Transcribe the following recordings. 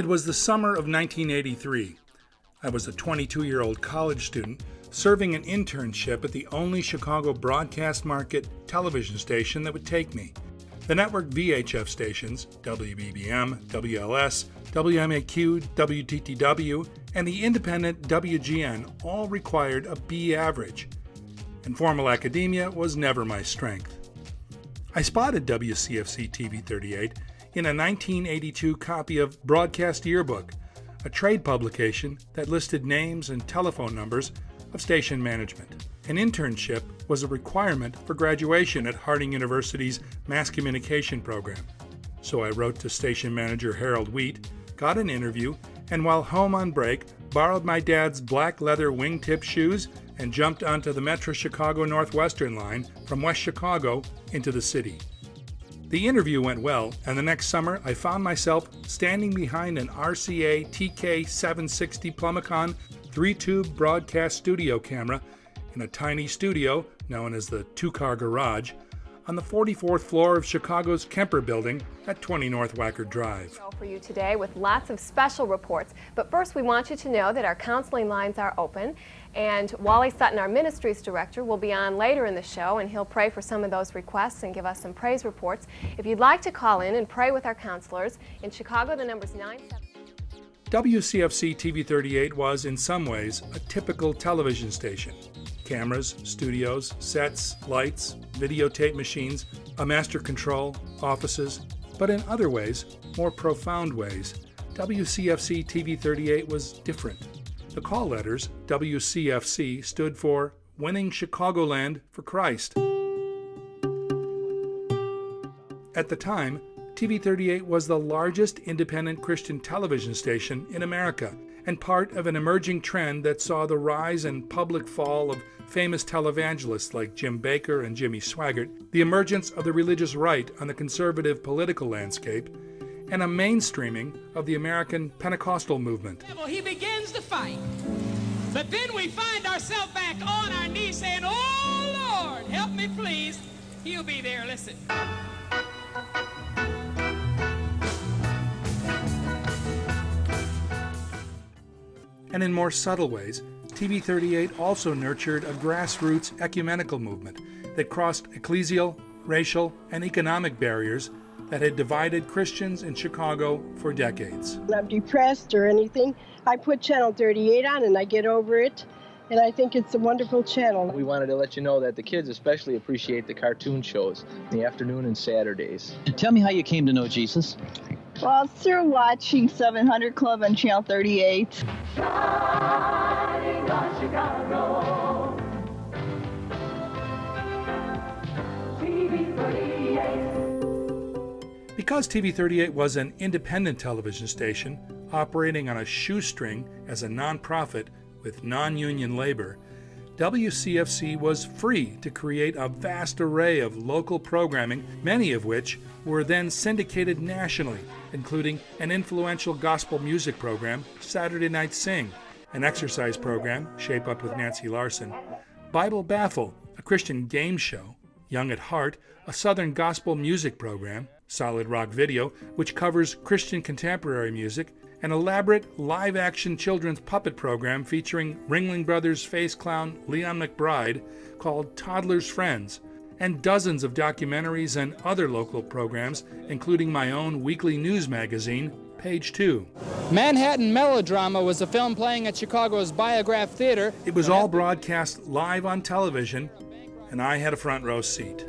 It was the summer of 1983. I was a 22 year old college student serving an internship at the only Chicago broadcast market television station that would take me. The network VHF stations, WBBM, WLS, WMAQ, WTTW, and the independent WGN all required a B average, and formal academia was never my strength. I spotted WCFC TV 38 in a 1982 copy of Broadcast Yearbook, a trade publication that listed names and telephone numbers of station management. An internship was a requirement for graduation at Harding University's Mass Communication program. So I wrote to station manager Harold Wheat, got an interview, and while home on break, borrowed my dad's black leather wingtip shoes and jumped onto the Metro Chicago Northwestern line from West Chicago into the city. The interview went well, and the next summer I found myself standing behind an RCA TK 760 Plumbicon three tube broadcast studio camera in a tiny studio known as the Two Car Garage on the 44th floor of Chicago's Kemper Building at 20 North Wacker Drive. For you today with lots of special reports, but first we want you to know that our counseling lines are open and Wally Sutton, our ministries director, will be on later in the show and he'll pray for some of those requests and give us some praise reports. If you'd like to call in and pray with our counselors, in Chicago the number's 97. WCFC TV 38 was, in some ways, a typical television station. Cameras, studios, sets, lights, videotape machines, a master control, offices, but in other ways, more profound ways, WCFC TV 38 was different. The call letters, WCFC, stood for Winning Chicagoland for Christ. At the time, TV 38 was the largest independent Christian television station in America and part of an emerging trend that saw the rise and public fall of famous televangelists like Jim Bakker and Jimmy Swaggart, the emergence of the religious right on the conservative political landscape, and a mainstreaming of the American Pentecostal movement. He begins to fight. But then we find ourselves back on our knees saying, Oh Lord, help me please. He'll be there. Listen. And in more subtle ways, TV 38 also nurtured a grassroots ecumenical movement that crossed ecclesial, racial, and economic barriers that had divided Christians in Chicago for decades. When I'm depressed or anything, I put Channel 38 on and I get over it. And I think it's a wonderful channel. We wanted to let you know that the kids especially appreciate the cartoon shows in the afternoon and Saturdays. Tell me how you came to know Jesus. Well, through watching 700 Club on Channel 38. Because TV 38 was an independent television station operating on a shoestring as a nonprofit with non union labor, WCFC was free to create a vast array of local programming, many of which were then syndicated nationally, including an influential gospel music program, Saturday Night Sing, an exercise program, Shape Up with Nancy Larson, Bible Baffle, a Christian game show, Young at Heart, a Southern gospel music program, Solid Rock Video, which covers Christian contemporary music, an elaborate live action children's puppet program featuring Ringling Brothers face clown Leon McBride called Toddler's Friends, and dozens of documentaries and other local programs, including my own weekly news magazine, Page 2. Manhattan Melodrama was a film playing at Chicago's Biograph Theater. It was all broadcast live on television, and I had a front row seat.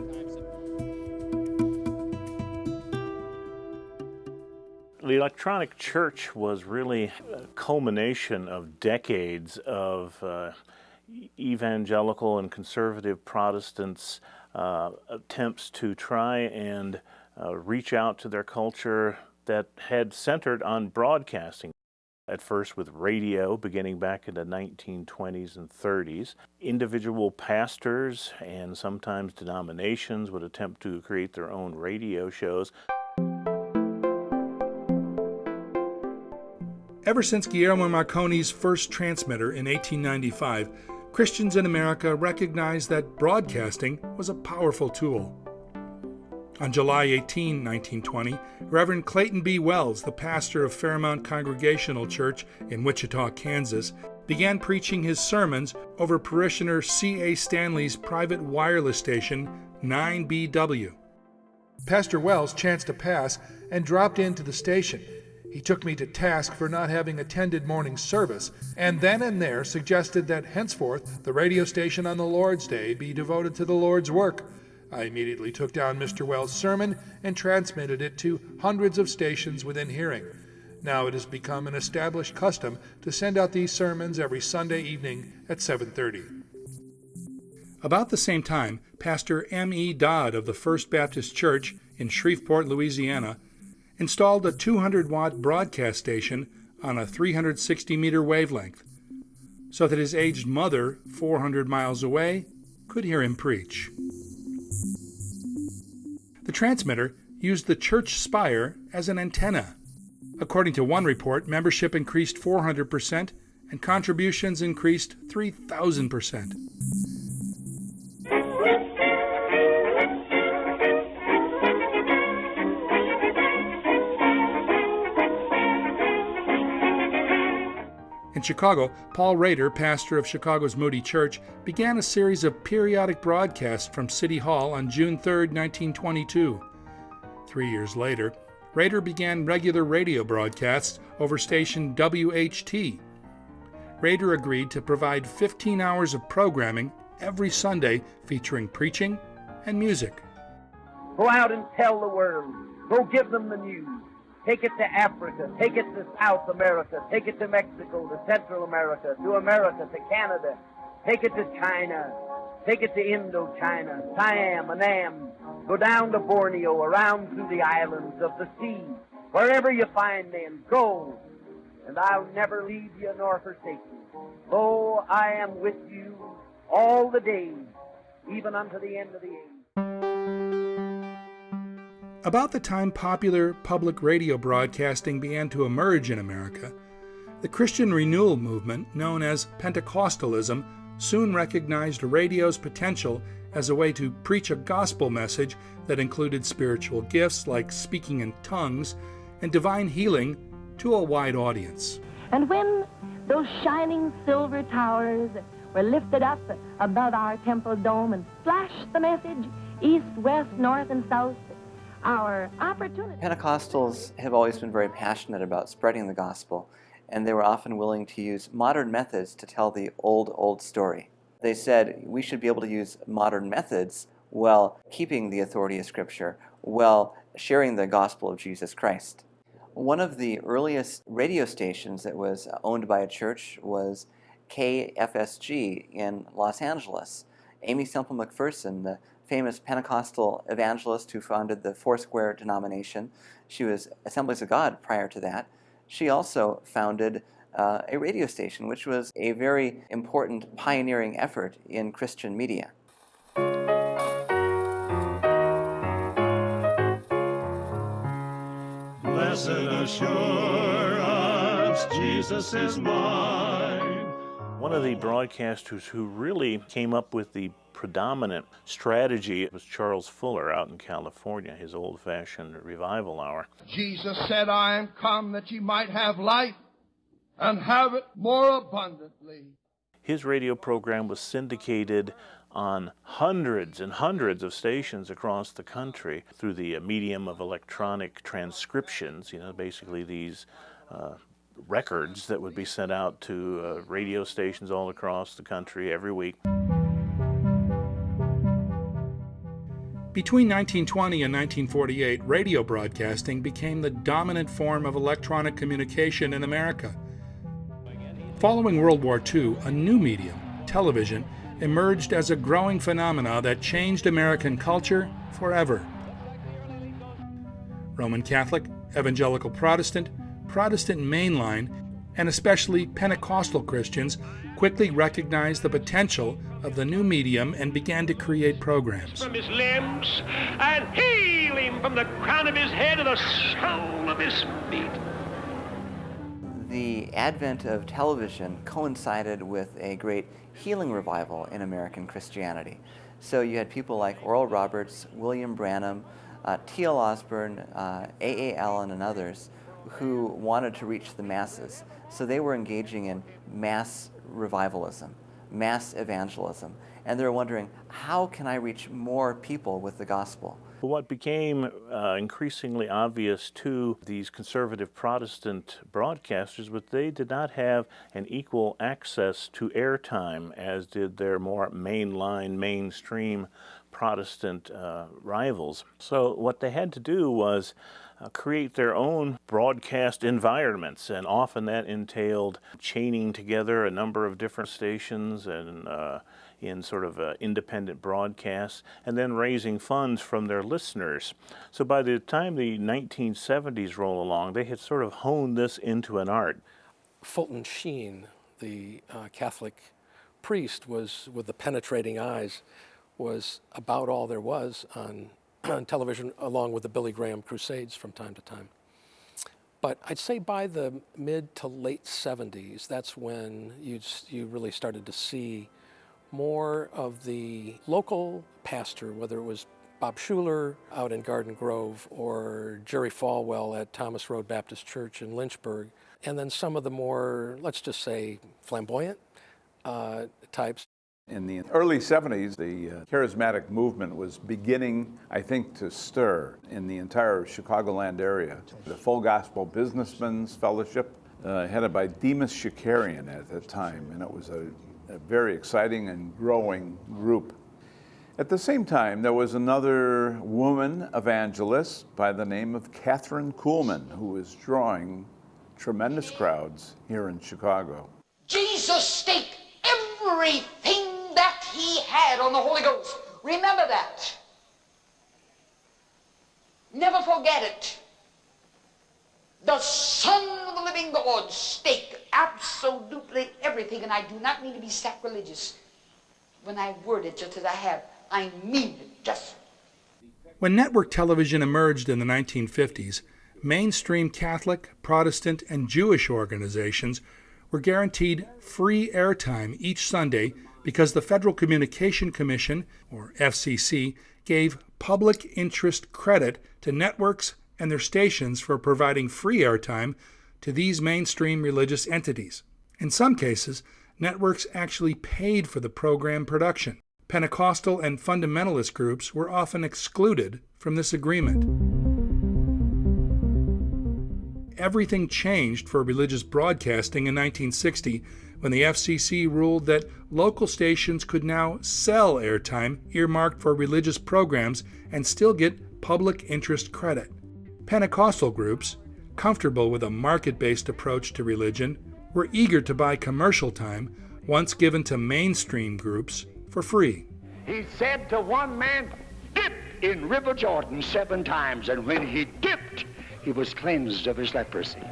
The electronic church was really a culmination of decades of uh, evangelical and conservative Protestants' uh, attempts to try and uh, reach out to their culture that had centered on broadcasting. At first with radio, beginning back in the 1920s and 30s. Individual pastors and sometimes denominations would attempt to create their own radio shows. Ever since Guillermo Marconi's first transmitter in 1895, Christians in America recognized that broadcasting was a powerful tool. On July 18, 1920, Reverend Clayton B. Wells, the pastor of Fairmount Congregational Church in Wichita, Kansas, began preaching his sermons over parishioner C.A. Stanley's private wireless station, 9BW. Pastor Wells chanced to pass and dropped into the station. He took me to task for not having attended morning service, and then and there suggested that henceforth the radio station on the Lord's Day be devoted to the Lord's work. I immediately took down Mr. Wells' sermon and transmitted it to hundreds of stations within hearing. Now it has become an established custom to send out these sermons every Sunday evening at 7:30. About the same time, Pastor M. E. Dodd of the First Baptist Church in Shreveport, Louisiana, installed a 200 watt broadcast station on a 360 meter wavelength so that his aged mother, 400 miles away, could hear him preach. The transmitter used the church spire as an antenna. According to one report, membership increased 400% and contributions increased 3,000%. In Chicago, Paul Rader, pastor of Chicago's Moody Church, began a series of periodic broadcasts from City Hall on June 3, 1922. Three years later, Rader began regular radio broadcasts over station WHT. Rader agreed to provide 15 hours of programming every Sunday featuring preaching and music. Go out and tell the world. Go give them the news. Take it to Africa. Take it to South America. Take it to Mexico, to Central America, to America, to Canada. Take it to China. Take it to Indochina, Siam, Annam. Go down to Borneo, around through the islands of the sea. Wherever you find them, go. And I'll never leave you nor forsake you. Lo, I am with you all the days, even unto the end of the age. About the time popular public radio broadcasting began to emerge in America, the Christian renewal movement, known as Pentecostalism, soon recognized radio's potential as a way to preach a gospel message that included spiritual gifts like speaking in tongues and divine healing to a wide audience. And when those shining silver towers were lifted up above our temple dome and flashed the message east, west, north, and south, our opportunity. Pentecostals have always been very passionate about spreading the gospel, and they were often willing to use modern methods to tell the old, old story. They said we should be able to use modern methods while keeping the authority of Scripture, while sharing the gospel of Jesus Christ. One of the earliest radio stations that was owned by a church was KFSG in Los Angeles. Aimee Semple McPherson, the famous Pentecostal evangelist who founded the Foursquare denomination. She was Assemblies of God prior to that. She also founded uh, a radio station, which was a very important pioneering effort in Christian media. Blessed assurance, Jesus is mine. One of the broadcasters who really came up with the predominant strategy was Charles Fuller out in California, his old fashioned revival hour. Jesus said, I am come that ye might have life and have it more abundantly. His radio program was syndicated on hundreds and hundreds of stations across the country through the medium of electronic transcriptions, you know, basically these uh, records that would be sent out to uh, radio stations all across the country every week. Between 1920 and 1948, radio broadcasting became the dominant form of electronic communication in America. Following World War II, a new medium, television, emerged as a growing phenomena that changed American culture forever. Roman Catholic, Evangelical Protestant, Protestant mainline, and especially Pentecostal Christians quickly recognized the potential of the new medium and began to create programs. From his limbs and heal him from the crown of his head to the sole of his feet. The advent of television coincided with a great healing revival in American Christianity. So you had people like Oral Roberts, William Branham, uh, T.L. Osborn, uh, A.A. Allen, and others who wanted to reach the masses. So they were engaging in mass revivalism, mass evangelism, and they're wondering, how can I reach more people with the gospel? What became uh, increasingly obvious to these conservative Protestant broadcasters was they did not have an equal access to airtime as did their more mainline, mainstream Protestant uh, rivals. So what they had to do was uh, create their own broadcast environments, and often that entailed chaining together a number of different stations and uh, in sort of uh, independent broadcasts, and then raising funds from their listeners. So by the time the 1970s roll along, they had sort of honed this into an art. Fulton Sheen, the uh, Catholic priest, was with the penetrating eyes, was about all there was on, on television, along with the Billy Graham Crusades from time to time. But I'd say by the mid to late 70s, that's when you you really started to see more of the local pastor, whether it was Bob Schuller out in Garden Grove or Jerry Falwell at Thomas Road Baptist Church in Lynchburg, and then some of the more, let's just say, flamboyant uh, types. In the early 70s, the uh, charismatic movement was beginning, I think, to stir in the entire Chicagoland area. The Full Gospel Businessmen's Fellowship, uh, headed by Demos Shakarian at the time, and it was a a very exciting and growing group. At the same time, there was another woman evangelist by the name of Kathryn Kuhlman, who was drawing tremendous crowds here in Chicago. Jesus staked everything that had on the Holy Ghost. Remember that. Never forget it. The Son of the living God staked absolutely everything, and I do not mean to be sacrilegious when I word it just as I have. I mean it just. When network television emerged in the 1950s, mainstream Catholic, Protestant, and Jewish organizations were guaranteed free airtime each Sunday because the Federal Communication Commission, or FCC, gave public interest credit to networks and their stations for providing free airtime to these mainstream religious entities. In some cases, networks actually paid for the program production. Pentecostal and fundamentalist groups were often excluded from this agreement. Everything changed for religious broadcasting in 1960 when the FCC ruled that local stations could now sell airtime earmarked for religious programs and still get public interest credit. Pentecostal groups, comfortable with a market based approach to religion, were eager to buy commercial time once given to mainstream groups for free. He said to one man, Dip in River Jordan seven times, and when he dipped, he was cleansed of his leprosy.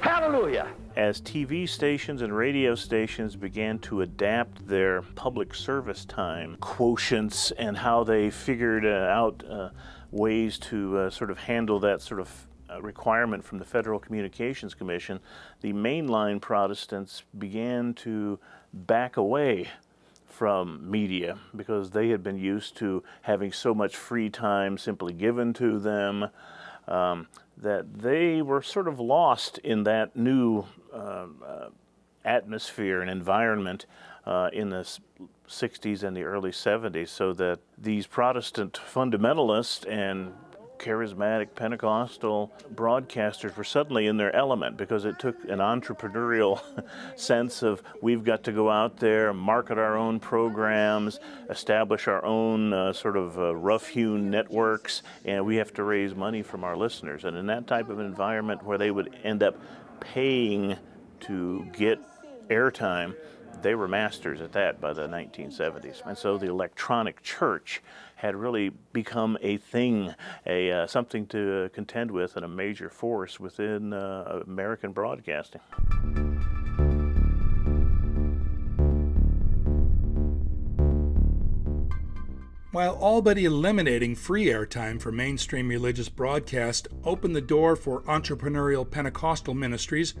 Hallelujah. As TV stations and radio stations began to adapt their public service time quotients and how they figured uh, out uh, ways to uh, sort of handle that sort of uh, requirement from the Federal Communications Commission, the mainline Protestants began to back away from media because they had been used to having so much free time simply given to them um, that they were sort of lost in that new uh, uh, atmosphere and environment uh, in the 60s and the early 70s so that these Protestant fundamentalists and charismatic Pentecostal broadcasters were suddenly in their element because it took an entrepreneurial sense of we've got to go out there, market our own programs, establish our own uh, sort of uh, rough-hewn networks, and we have to raise money from our listeners. And in that type of environment where they would end up paying to get airtime, they were masters at that by the 1970s. And so the electronic church had really become a thing, a uh, something to contend with, and a major force within uh, American broadcasting. While all but eliminating free airtime for mainstream religious broadcast opened the door for entrepreneurial Pentecostal ministries,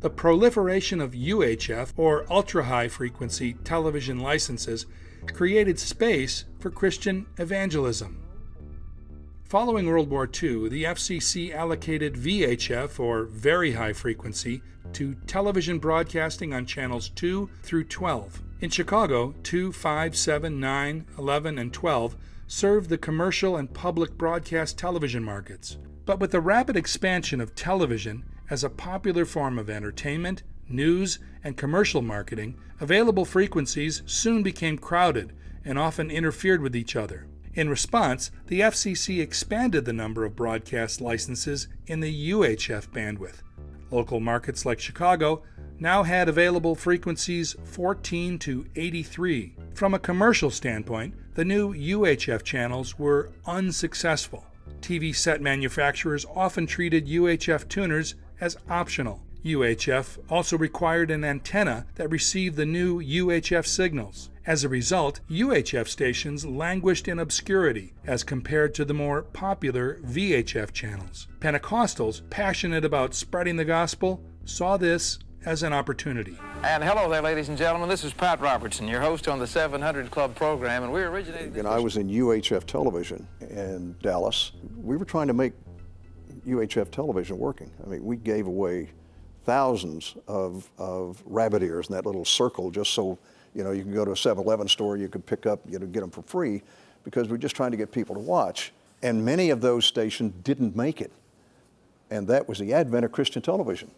the proliferation of UHF, or ultra high frequency television licenses, created space for Christian evangelism. Following World War II, the FCC allocated VHF, or Very High Frequency, to television broadcasting on channels 2 through 12. In Chicago, 2, 5, 7, 9, 11, and 12 served the commercial and public broadcast television markets. But with the rapid expansion of television as a popular form of entertainment, news, and commercial marketing, available frequencies soon became crowded and often interfered with each other. In response, the FCC expanded the number of broadcast licenses in the UHF bandwidth. Local markets like Chicago now had available frequencies 14 to 83. From a commercial standpoint, the new UHF channels were unsuccessful. TV set manufacturers often treated UHF tuners as optional. UHF also required an antenna that received the new UHF signals. As a result, UHF stations languished in obscurity as compared to the more popular VHF channels. Pentecostals, passionate about spreading the gospel, saw this as an opportunity. And hello there, ladies and gentlemen. This is Pat Robertson, your host on the 700 Club program, and we originated. And I was in UHF television in Dallas. We were trying to make UHF television working. I mean, we gave away thousands of, of rabbit ears in that little circle just so, you know, you can go to a 7-Eleven store, you could pick up, you know, get them for free because we're just trying to get people to watch. And many of those stations didn't make it. And that was the advent of Christian television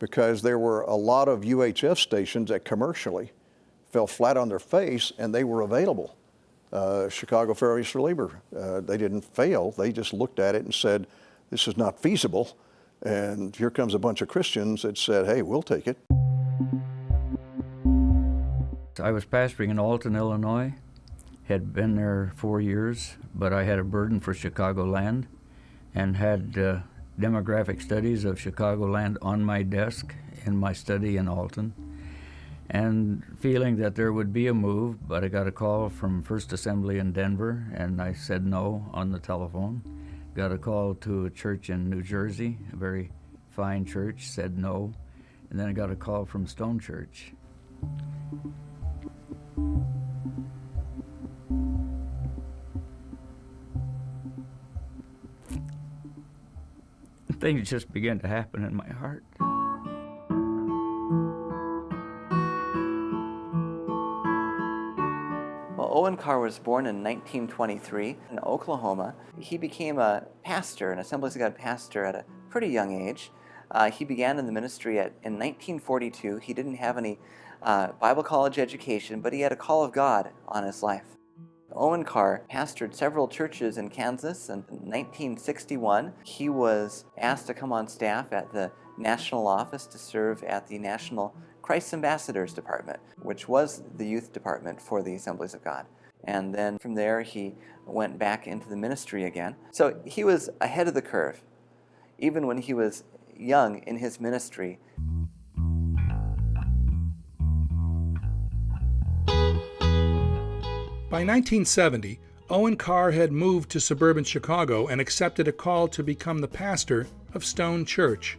because there were a lot of UHF stations that commercially fell flat on their face and they were available. Uh, Chicago Federation of Labor, uh, they didn't fail. They just looked at it and said, this is not feasible. And here comes a bunch of Christians that said, hey, we'll take it. I was pastoring in Alton, Illinois, had been there four years, but I had a burden for Chicagoland and had uh, demographic studies of Chicagoland on my desk in my study in Alton, and feeling that there would be a move, but I got a call from First Assembly in Denver, and I said no on the telephone. Got a call to a church in New Jersey, a very fine church, said no, and then I got a call from Stone Church. things just began to happen in my heart. Owen Carr was born in 1923 in Oklahoma. He became a pastor, an Assemblies of God pastor at a pretty young age. Uh, he began in the ministry at, in 1942. He didn't have any uh, Bible college education, but he had a call of God on his life. Owen Carr pastored several churches in Kansas. and In 1961, he was asked to come on staff at the national office to serve at the National Christ Ambassadors Department, which was the youth department for the Assemblies of God. And then from there, he went back into the ministry again. So he was ahead of the curve. Even when he was young in his ministry, By 1970, Owen Carr had moved to suburban Chicago and accepted a call to become the pastor of Stone Church.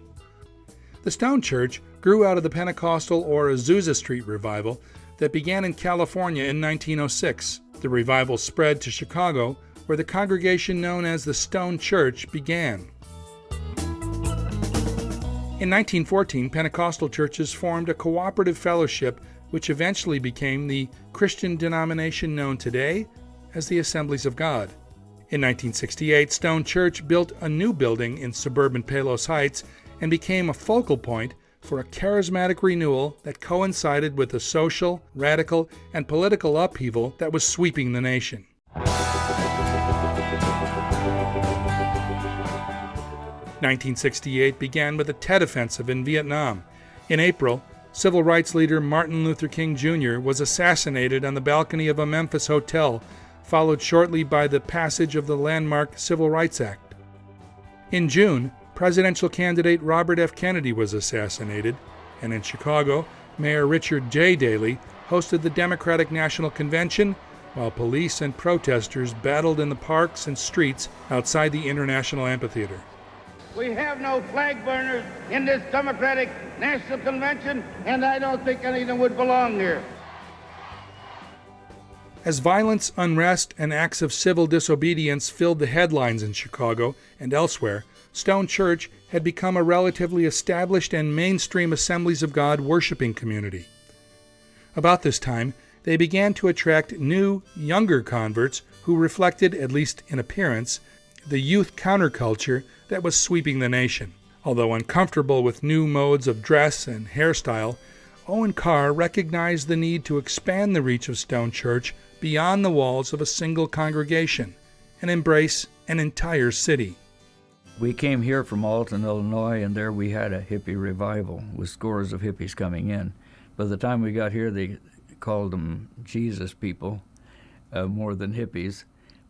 The Stone Church grew out of the Pentecostal or Azusa Street revival that began in California in 1906. The revival spread to Chicago, where the congregation known as the Stone Church began. In 1914, Pentecostal churches formed a cooperative fellowship which eventually became the Christian denomination known today as the Assemblies of God. In 1968, Stone Church built a new building in suburban Palos Heights and became a focal point for a charismatic renewal that coincided with the social, radical, and political upheaval that was sweeping the nation. 1968 began with the Tet Offensive in Vietnam. In April, Civil rights leader Martin Luther King Jr. was assassinated on the balcony of a Memphis hotel, followed shortly by the passage of the landmark Civil Rights Act. In June, presidential candidate Robert F. Kennedy was assassinated, and in Chicago, Mayor Richard J. Daley hosted the Democratic National Convention while police and protesters battled in the parks and streets outside the International Amphitheater. We have no flag burners in this Democratic National Convention, and I don't think any of them would belong here. As violence, unrest, and acts of civil disobedience filled the headlines in Chicago and elsewhere, Stone Church had become a relatively established and mainstream Assemblies of God worshiping community. About this time, they began to attract new, younger converts who reflected, at least in appearance, the youth counterculture that was sweeping the nation. Although uncomfortable with new modes of dress and hairstyle, Owen Carr recognized the need to expand the reach of Stone Church beyond the walls of a single congregation and embrace an entire city. We came here from Alton, Illinois, and there we had a hippie revival with scores of hippies coming in. By the time we got here, they called them Jesus people uh, more than hippies.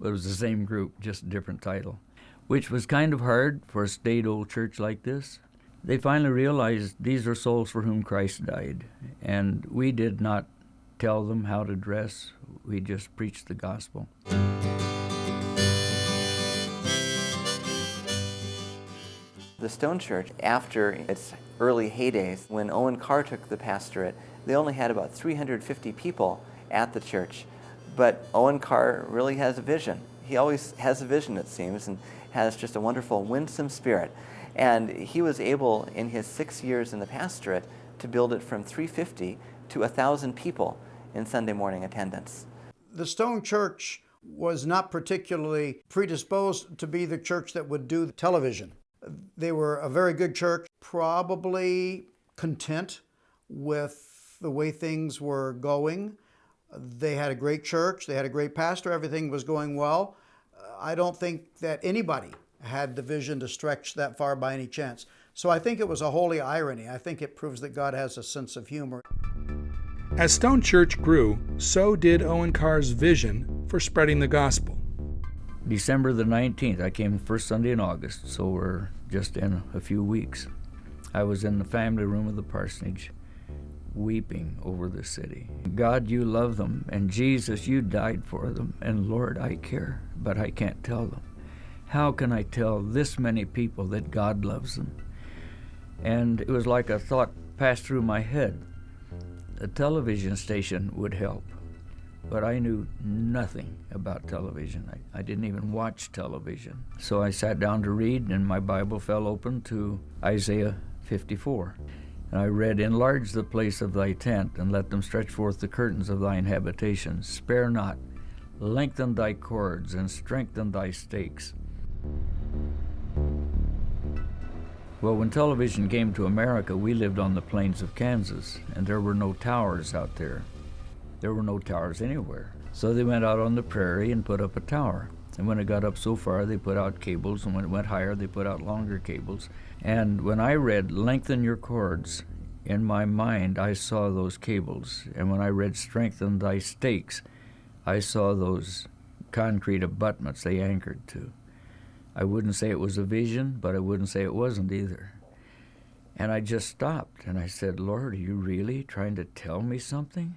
It was the same group, just a different title, which was kind of hard for a state old church like this. They finally realized these are souls for whom Christ died, and we did not tell them how to dress, we just preached the gospel. The Stone Church, after its early heydays, when Owen Carr took the pastorate, they only had about 350 people at the church. But Owen Carr really has a vision. He always has a vision, it seems, and has just a wonderful, winsome spirit. And he was able, in his six years in the pastorate, to build it from 350 to 1,000 people in Sunday morning attendance. The Stone Church was not particularly predisposed to be the church that would do television. They were a very good church, probably content with the way things were going. They had a great church, they had a great pastor, everything was going well. I don't think that anybody had the vision to stretch that far by any chance. So I think it was a holy irony. I think it proves that God has a sense of humor. As Stone Church grew, so did Owen Carr's vision for spreading the gospel. December the 19th, I came first Sunday in August, so we're just in a few weeks. I was in the family room of the parsonage, weeping over the city. God, you love them, and Jesus, you died for them, and Lord, I care, but I can't tell them. How can I tell this many people that God loves them? And it was like a thought passed through my head. A television station would help, but I knew nothing about television. I, I didn't even watch television. So I sat down to read, and my Bible fell open to Isaiah 54. And I read, Enlarge the place of thy tent, and let them stretch forth the curtains of thine habitation. Spare not, lengthen thy cords, and strengthen thy stakes. Well, when television came to America, we lived on the plains of Kansas, and there were no towers out there. There were no towers anywhere. So they went out on the prairie and put up a tower. And when it got up so far, they put out cables, and when it went higher, they put out longer cables. And when I read, lengthen your cords, in my mind, I saw those cables. And when I read, strengthen thy stakes, I saw those concrete abutments they anchored to. I wouldn't say it was a vision, but I wouldn't say it wasn't either. And I just stopped and I said, Lord, are you really trying to tell me something?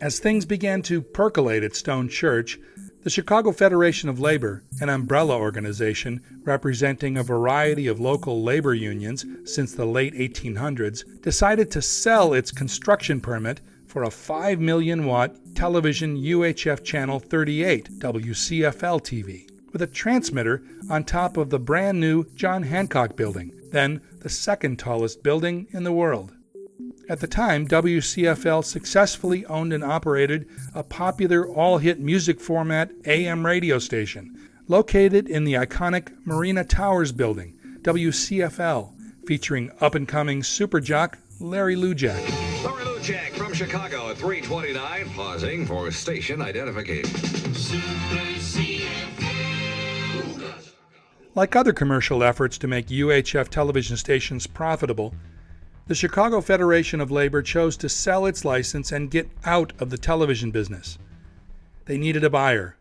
As things began to percolate at Stone Church, the Chicago Federation of Labor, an umbrella organization representing a variety of local labor unions since the late 1800s, decided to sell its construction permit for a 5 million watt television UHF channel 38 WCFL TV with a transmitter on top of the brand new John Hancock building, then the second tallest building in the world. At the time, WCFL successfully owned and operated a popular all hit music format AM radio station located in the iconic Marina Towers building, WCFL, featuring up and coming super jock Larry Lujack. Larry Lujack from Chicago at 329, pausing for station identification. Like other commercial efforts to make UHF television stations profitable, the Chicago Federation of Labor chose to sell its license and get out of the television business. They needed a buyer.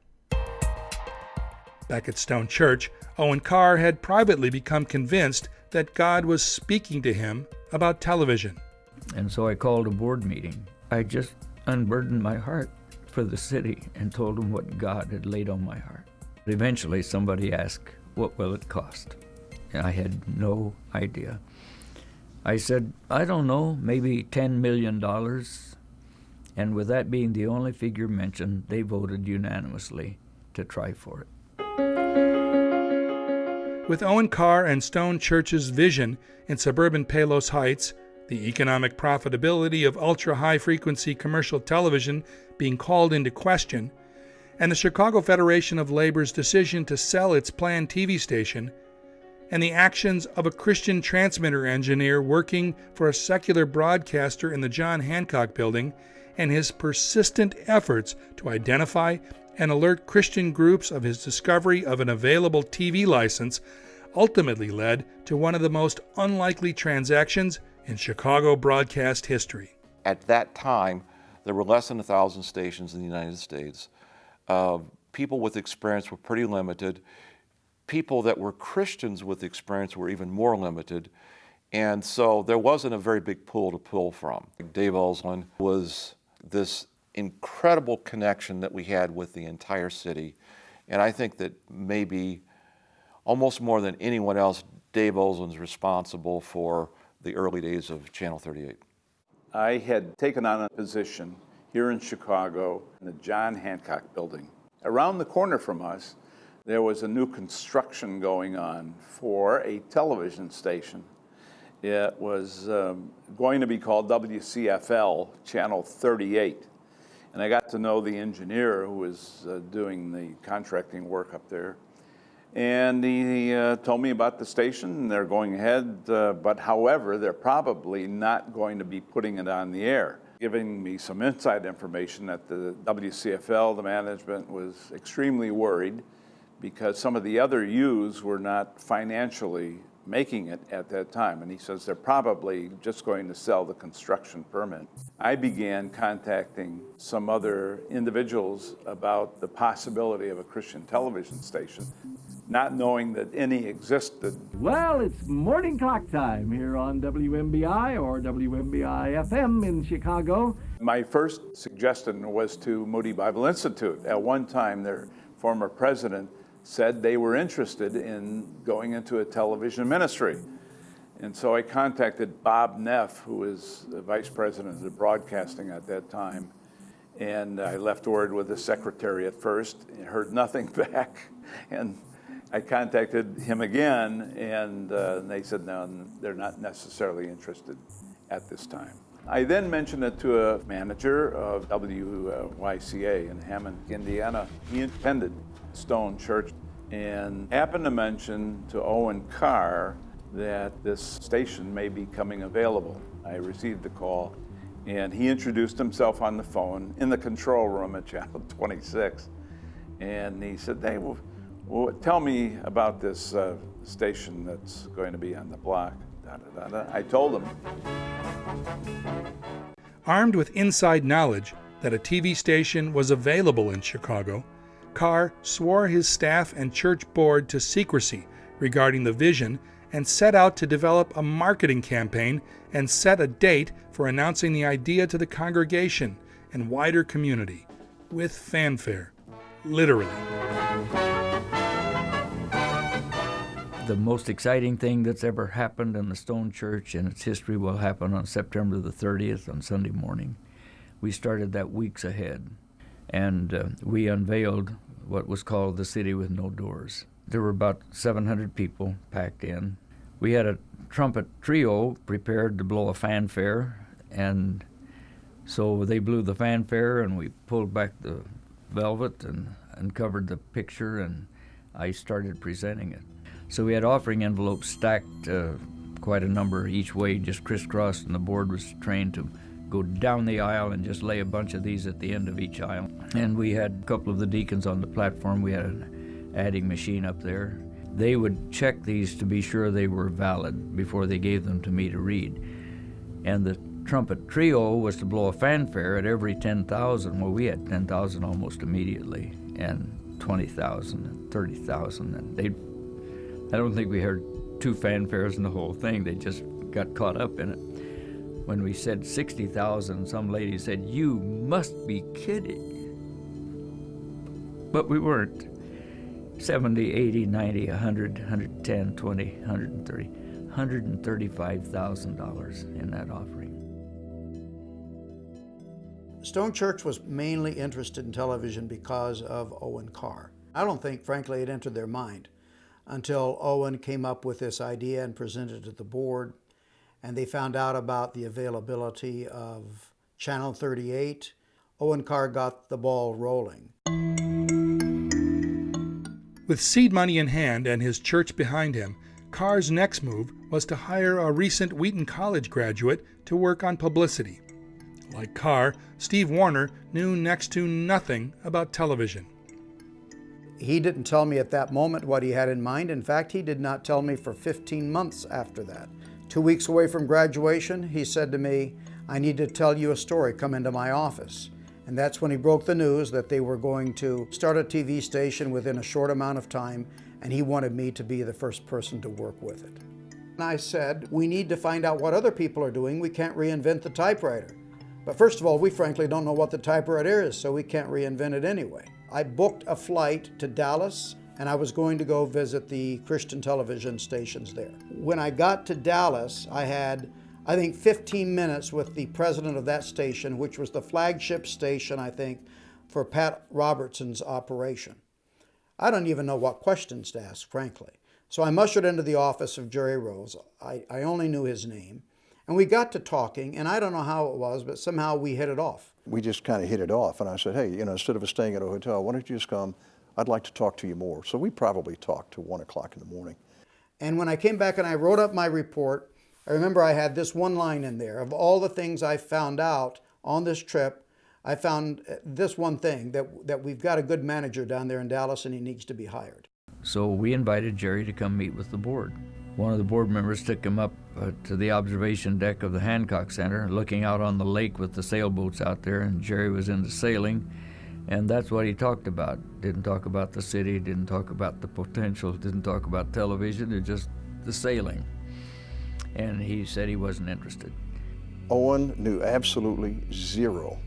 Back at Stone Church, Owen Carr had privately become convinced that God was speaking to him about television. And so I called a board meeting. I just unburdened my heart for the city and told them what God had laid on my heart. Eventually, somebody asked, What will it cost? And I had no idea. I said, I don't know, maybe $10 million. And with that being the only figure mentioned, they voted unanimously to try for it. With Owen Carr and Stone Church's vision in suburban Palos Heights, the economic profitability of ultra high frequency commercial television being called into question, and the Chicago Federation of Labor's decision to sell its planned TV station, and the actions of a Christian transmitter engineer working for a secular broadcaster in the John Hancock building, and his persistent efforts to identify and alert Christian groups of his discovery of an available TV license ultimately led to one of the most unlikely transactions in Chicago broadcast history. At that time, there were less than a thousand stations in the United States. Uh, people with experience were pretty limited. People that were Christians with experience were even more limited. And so there wasn't a very big pool to pull from. Dave Ulsland was this incredible connection that we had with the entire city. And I think that maybe almost more than anyone else, Dave Ulsland's responsible for the early days of Channel 38. I had taken on a position here in Chicago in the John Hancock building. Around the corner from us, there was a new construction going on for a television station. It was um, going to be called WCFL Channel 38. And I got to know the engineer who was uh, doing the contracting work up there. And he uh, told me about the station. They're going ahead, uh, but however, they're probably not going to be putting it on the air. Giving me some inside information that the WCFL, the management was extremely worried because some of the other U's were not financially making it at that time. And he says they're probably just going to sell the construction permit. I began contacting some other individuals about the possibility of a Christian television station, not knowing that any existed. Well, it's morning clock time here on WMBI or WMBI FM in Chicago. My first suggestion was to Moody Bible Institute. At one time, their former president said they were interested in going into a television ministry. And so I contacted Bob Neff, who was the vice president of broadcasting at that time. And I left word with the secretary at first, and heard nothing back. And I contacted him again, and uh, they said, no, they're not necessarily interested at this time. I then mentioned it to a manager of WYCA in Hammond, Indiana. He attended Stone Church and happened to mention to Owen Carr that this station may be coming available. I received the call and he introduced himself on the phone in the control room at Channel 26. And he said, hey, well, well tell me about this uh, station that's going to be on the block. Da, da, da, I told him. Armed with inside knowledge that a TV station was available in Chicago, Carr swore his staff and church board to secrecy regarding the vision and set out to develop a marketing campaign and set a date for announcing the idea to the congregation and wider community with fanfare, literally. The most exciting thing that's ever happened in the Stone Church in its history will happen on September the 30th on Sunday morning. We started that weeks ahead, and uh, we unveiled what was called the City with No Doors. There were about 700 people packed in. We had a trumpet trio prepared to blow a fanfare, and so they blew the fanfare, and we pulled back the velvet and uncovered the picture, and I started presenting it. So we had offering envelopes stacked uh, quite a number each way, just crisscrossed, and the board was trained to go down the aisle and just lay a bunch of these at the end of each aisle. And we had a couple of the deacons on the platform. We had an adding machine up there. They would check these to be sure they were valid before they gave them to me to read. And the trumpet trio was to blow a fanfare at every 10,000. Well, we had 10,000 almost immediately, and 20,000 and 30,000. And they, I don't think we heard two fanfares in the whole thing. They just got caught up in it. When we said 60,000, some lady said, You must be kidding. But we weren't. 70, 80, 90, 100, 110, 20, 130, $135,000 in that offering. Stone Church was mainly interested in television because of Owen Carr. I don't think, frankly, it entered their mind until Owen came up with this idea and presented it to the board, and they found out about the availability of Channel 38. Owen Carr got the ball rolling. With seed money in hand and his church behind him, Carr's next move was to hire a recent Wheaton College graduate to work on publicity. Like Carr, Steve Warner knew next to nothing about television. He didn't tell me at that moment what he had in mind. In fact, he did not tell me for 15 months after that. Two weeks away from graduation, he said to me, I need to tell you a story. Come into my office. And that's when he broke the news that they were going to start a TV station within a short amount of time, and he wanted me to be the first person to work with it. And I said, we need to find out what other people are doing. We can't reinvent the typewriter. But first of all, we frankly don't know what the typewriter is, so we can't reinvent it anyway. I booked a flight to Dallas and I was going to go visit the Christian television stations there. When I got to Dallas, I had, I think, 15 minutes with the president of that station, which was the flagship station, I think, for Pat Robertson's operation. I don't even know what questions to ask, frankly. So I ushered into the office of Jerry Rose. I, I only knew his name. And we got to talking, and I don't know how it was, but somehow we hit it off. We just kind of hit it off, and I said, hey, you know, instead of staying at a hotel, why don't you just come? I'd like to talk to you more. So we probably talked to 1 o'clock in the morning. And when I came back and I wrote up my report, I remember I had this one line in there of all the things I found out on this trip. I found uh, this one thing that, that we've got a good manager down there in Dallas and he needs to be hired. So we invited Jerry to come meet with the board. One of the board members took him up uh, to the observation deck of the Hancock Center, looking out on the lake with the sailboats out there, and Jerry was into sailing. And that's what he talked about. Didn't talk about the city, didn't talk about the potential, didn't talk about television, it just the sailing. And he said he wasn't interested. Owen knew absolutely zero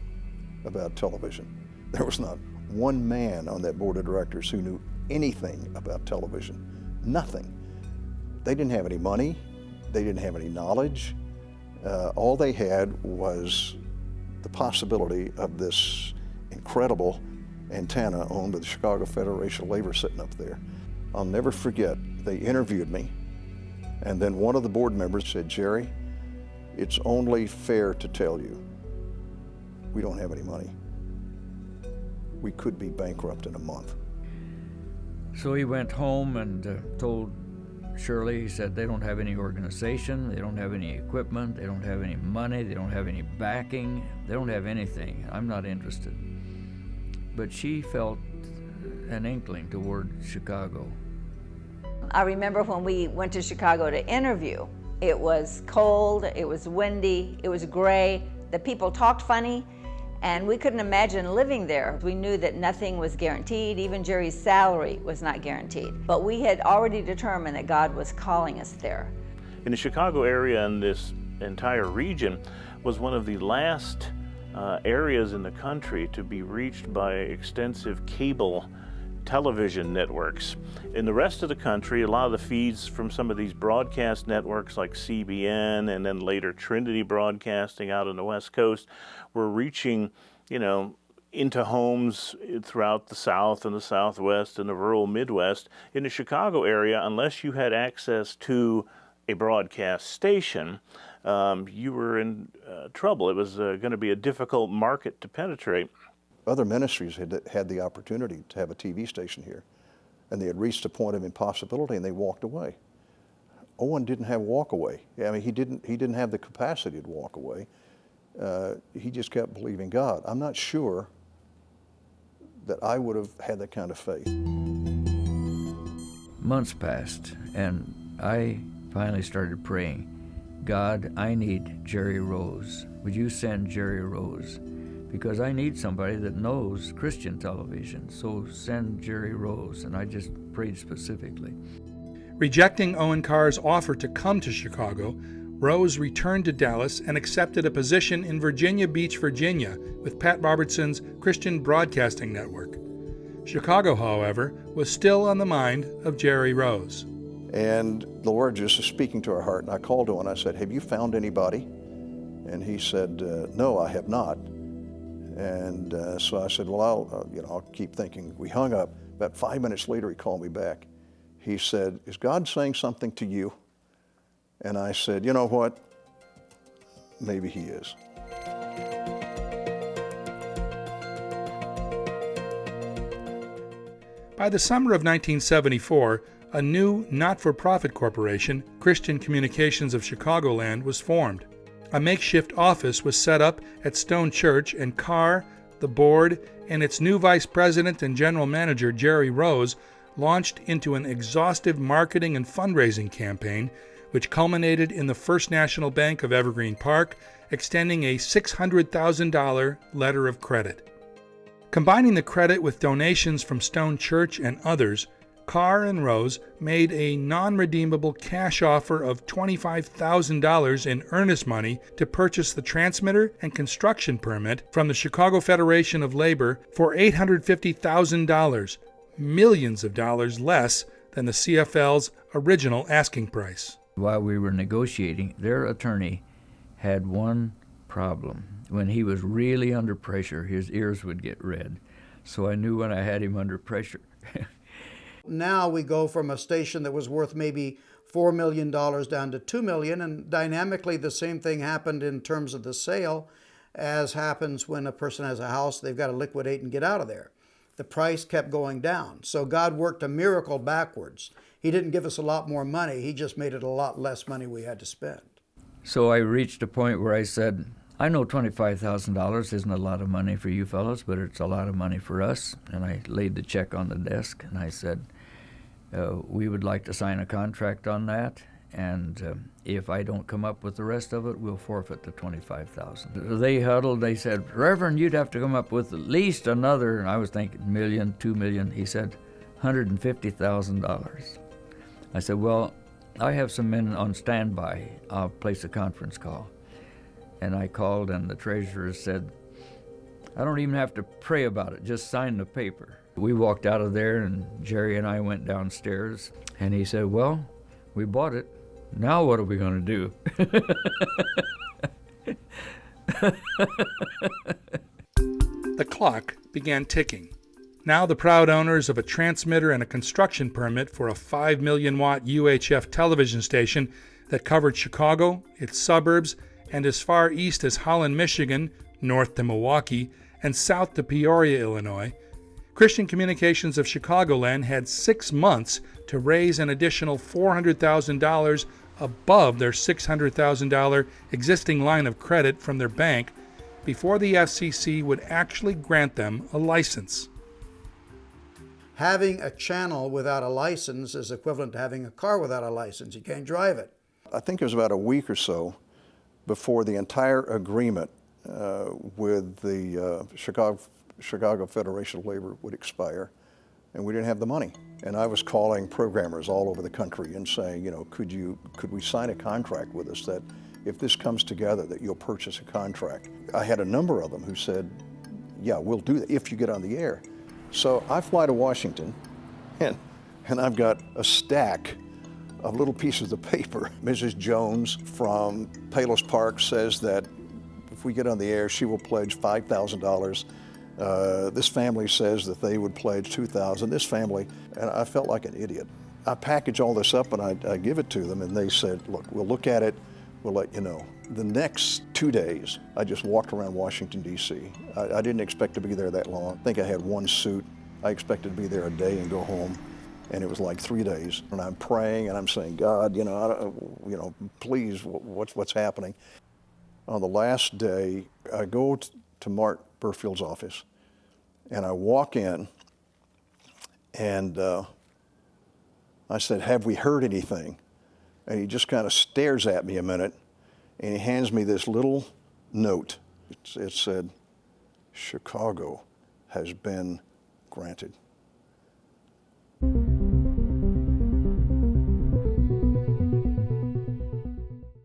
about television. There was not one man on that board of directors who knew anything about television. Nothing. They didn't have any money. They didn't have any knowledge. Uh, all they had was the possibility of this incredible antenna owned by the Chicago Federation of Labor sitting up there. I'll never forget, they interviewed me, and then one of the board members said, Jerry, it's only fair to tell you, we don't have any money. We could be bankrupt in a month. So he went home and uh, told Shirley, he said they don't have any organization, they don't have any equipment, they don't have any money, they don't have any backing, they don't have anything. I'm not interested. But she felt an inkling toward Chicago. I remember when we went to Chicago to interview, it was cold, it was windy, it was gray, the people talked funny, and we couldn't imagine living there. We knew that nothing was guaranteed, even Jerry's salary was not guaranteed. But we had already determined that God was calling us there. In the Chicago area and this entire region was one of the last uh, areas in the country to be reached by extensive cable television networks. In the rest of the country, a lot of the feeds from some of these broadcast networks like CBN and then later Trinity Broadcasting out on the West Coast were reaching, you know, into homes throughout the South and the Southwest and the rural Midwest. In the Chicago area, unless you had access to a broadcast station, um, you were in uh, trouble. It was uh, going to be a difficult market to penetrate other ministries had had the opportunity to have a TV station here, and they had reached a point of impossibility, and they walked away. Owen didn't have walk away. I mean, he didn't he didn't have the capacity to walk away. Uh, he just kept believing God. I'm not sure that I would have had that kind of faith. Months passed, and I finally started praying. God, I need Jerry Rose. Would you send Jerry Rose? Because I need somebody that knows Christian television. So send Jerry Rose. And I just prayed specifically. Rejecting Owen Carr's offer to come to Chicago, Rose returned to Dallas and accepted a position in Virginia Beach, Virginia, with Pat Robertson's Christian Broadcasting Network. Chicago, however, was still on the mind of Jerry Rose. And the Lord just was speaking to our heart, and I called him and I said, Have you found anybody? And he said, uh, No, I have not. And uh, so I said, well, I'll, uh, you know, I'll keep thinking. We hung up. About five minutes later, he called me back. He said, is God saying something to you? And I said, you know what? Maybe he is. By the summer of 1974, a new not for profit corporation, Christian Communications of Chicagoland, was formed. A makeshift office was set up at Stone Church, and Carr, the board, and its new vice president and general manager, Jerry Rose, launched into an exhaustive marketing and fundraising campaign, which culminated in the First National Bank of Evergreen Park extending a $600,000 letter of credit. Combining the credit with donations from Stone Church and others, Carr and Rose made a non redeemable cash offer of $25,000 in earnest money to purchase the transmitter and construction permit from the Chicago Federation of Labor for $850,000, millions of dollars less than the CFL's original asking price. While we were negotiating, their attorney had one problem. When he was really under pressure, his ears would get red. So I knew when I had him under pressure. now we go from a station that was worth maybe $4 million down to 2 million, and dynamically the same thing happened in terms of the sale as happens when a person has a house, they've got to liquidate and get out of there. The price kept going down. So God worked a miracle backwards. He didn't give us a lot more money, He just made it a lot less money we had to spend. So I reached a point where I said, I know $25,000 isn't a lot of money for you fellows, but it's a lot of money for us. And I laid the check on the desk and I said, we would like to sign a contract on that, and uh, if I don't come up with the rest of it, we'll forfeit the 25000 They huddled, they said, Reverend, you'd have to come up with at least another, and I was thinking million, two million. He said, $150,000. I said, well, I have some men on standby. I'll place a conference call. And I called, and the treasurer said, I don't even have to pray about it, just sign the paper. We walked out of there, and Jerry and I went downstairs, and he said, Well, we bought it. Now what are we going to do? the clock began ticking. Now the proud owners of a transmitter and a construction permit for a 5 million watt UHF television station that covered Chicago, its suburbs, and as far east as Holland, Michigan, north to Milwaukee, and south to Peoria, Illinois, Christian Communications of Chicagoland had six months to raise an additional $400,000 above their $600,000 existing line of credit from their bank before the FCC would actually grant them a license. Having a channel without a license is equivalent to having a car without a license. You can't drive it. I think it was about a week or so before the entire agreement uh, with the uh, Chicago Chicago Federation of Labor would expire, and we didn't have the money. And I was calling programmers all over the country and saying, you know, could you, could we sign a contract with us that if this comes together, that you'll purchase a contract? I had a number of them who said, yeah, we'll do that if you get on the air. So I fly to Washington, and, and I've got a stack of little pieces of paper. Mrs. Jones from Palos Park says that if we get on the air, she will pledge $5,000 uh, this family says that they would pledge 2000 This family, and I felt like an idiot. I package all this up and I, I give it to them, and they said, look, we'll look at it, we'll let you know. The next two days, I just walked around Washington, D.C. I, I didn't expect to be there that long. I think I had one suit. I expected to be there a day and go home and it was like three days. And I'm praying and I'm saying, God, you know, you know, please, what's what's happening? On the last day, I go to Mark Burfield's office, and I walk in, and uh, I said, Have we heard anything? And he just kind of stares at me a minute, and he hands me this little note. It, it said, Chicago has been granted.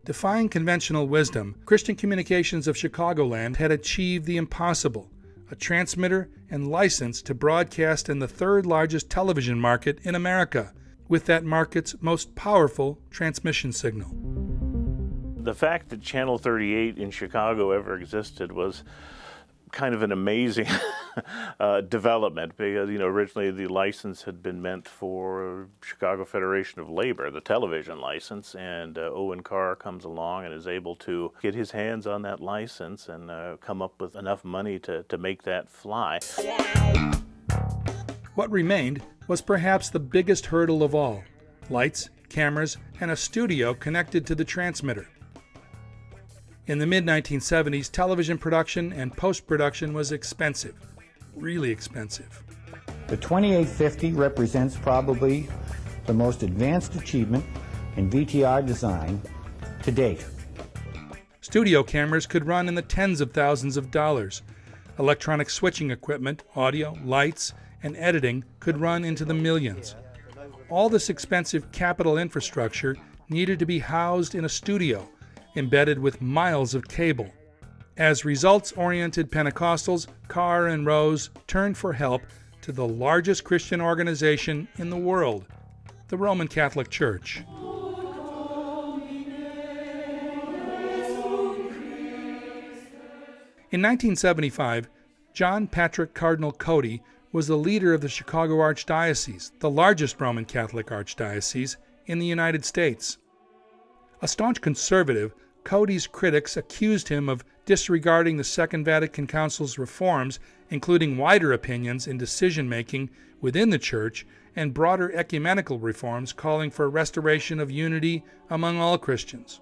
Defying conventional wisdom, Christian Communications of Chicagoland had achieved the impossible a transmitter and license to broadcast in the third largest television market in America, with that market's most powerful transmission signal. The fact that Channel 38 in Chicago ever existed was kind of an amazing uh, development because you know originally the license had been meant for Chicago Federation of Labor, the television license, and uh, Owen Carr comes along and is able to get his hands on that license and uh, come up with enough money to, to make that fly. What remained was perhaps the biggest hurdle of all lights, cameras, and a studio connected to the transmitter. In the mid 1970s, television production and post production was expensive, really expensive. The 2850 represents probably the most advanced achievement in VTR design to date. Studio cameras could run in the tens of thousands of dollars. Electronic switching equipment, audio, lights, and editing could run into the millions. All this expensive capital infrastructure needed to be housed in a studio embedded with miles of cable. As results oriented Pentecostals, Carr and Rose turned for help to the largest Christian organization in the world, the Roman Catholic Church. In 1975, John Patrick Cardinal Cody was the leader of the Chicago Archdiocese, the largest Roman Catholic archdiocese in the United States. A staunch conservative, Cody's critics accused him of disregarding the Second Vatican Council's reforms, including wider opinions in decision making within the Church and broader ecumenical reforms calling for restoration of unity among all Christians.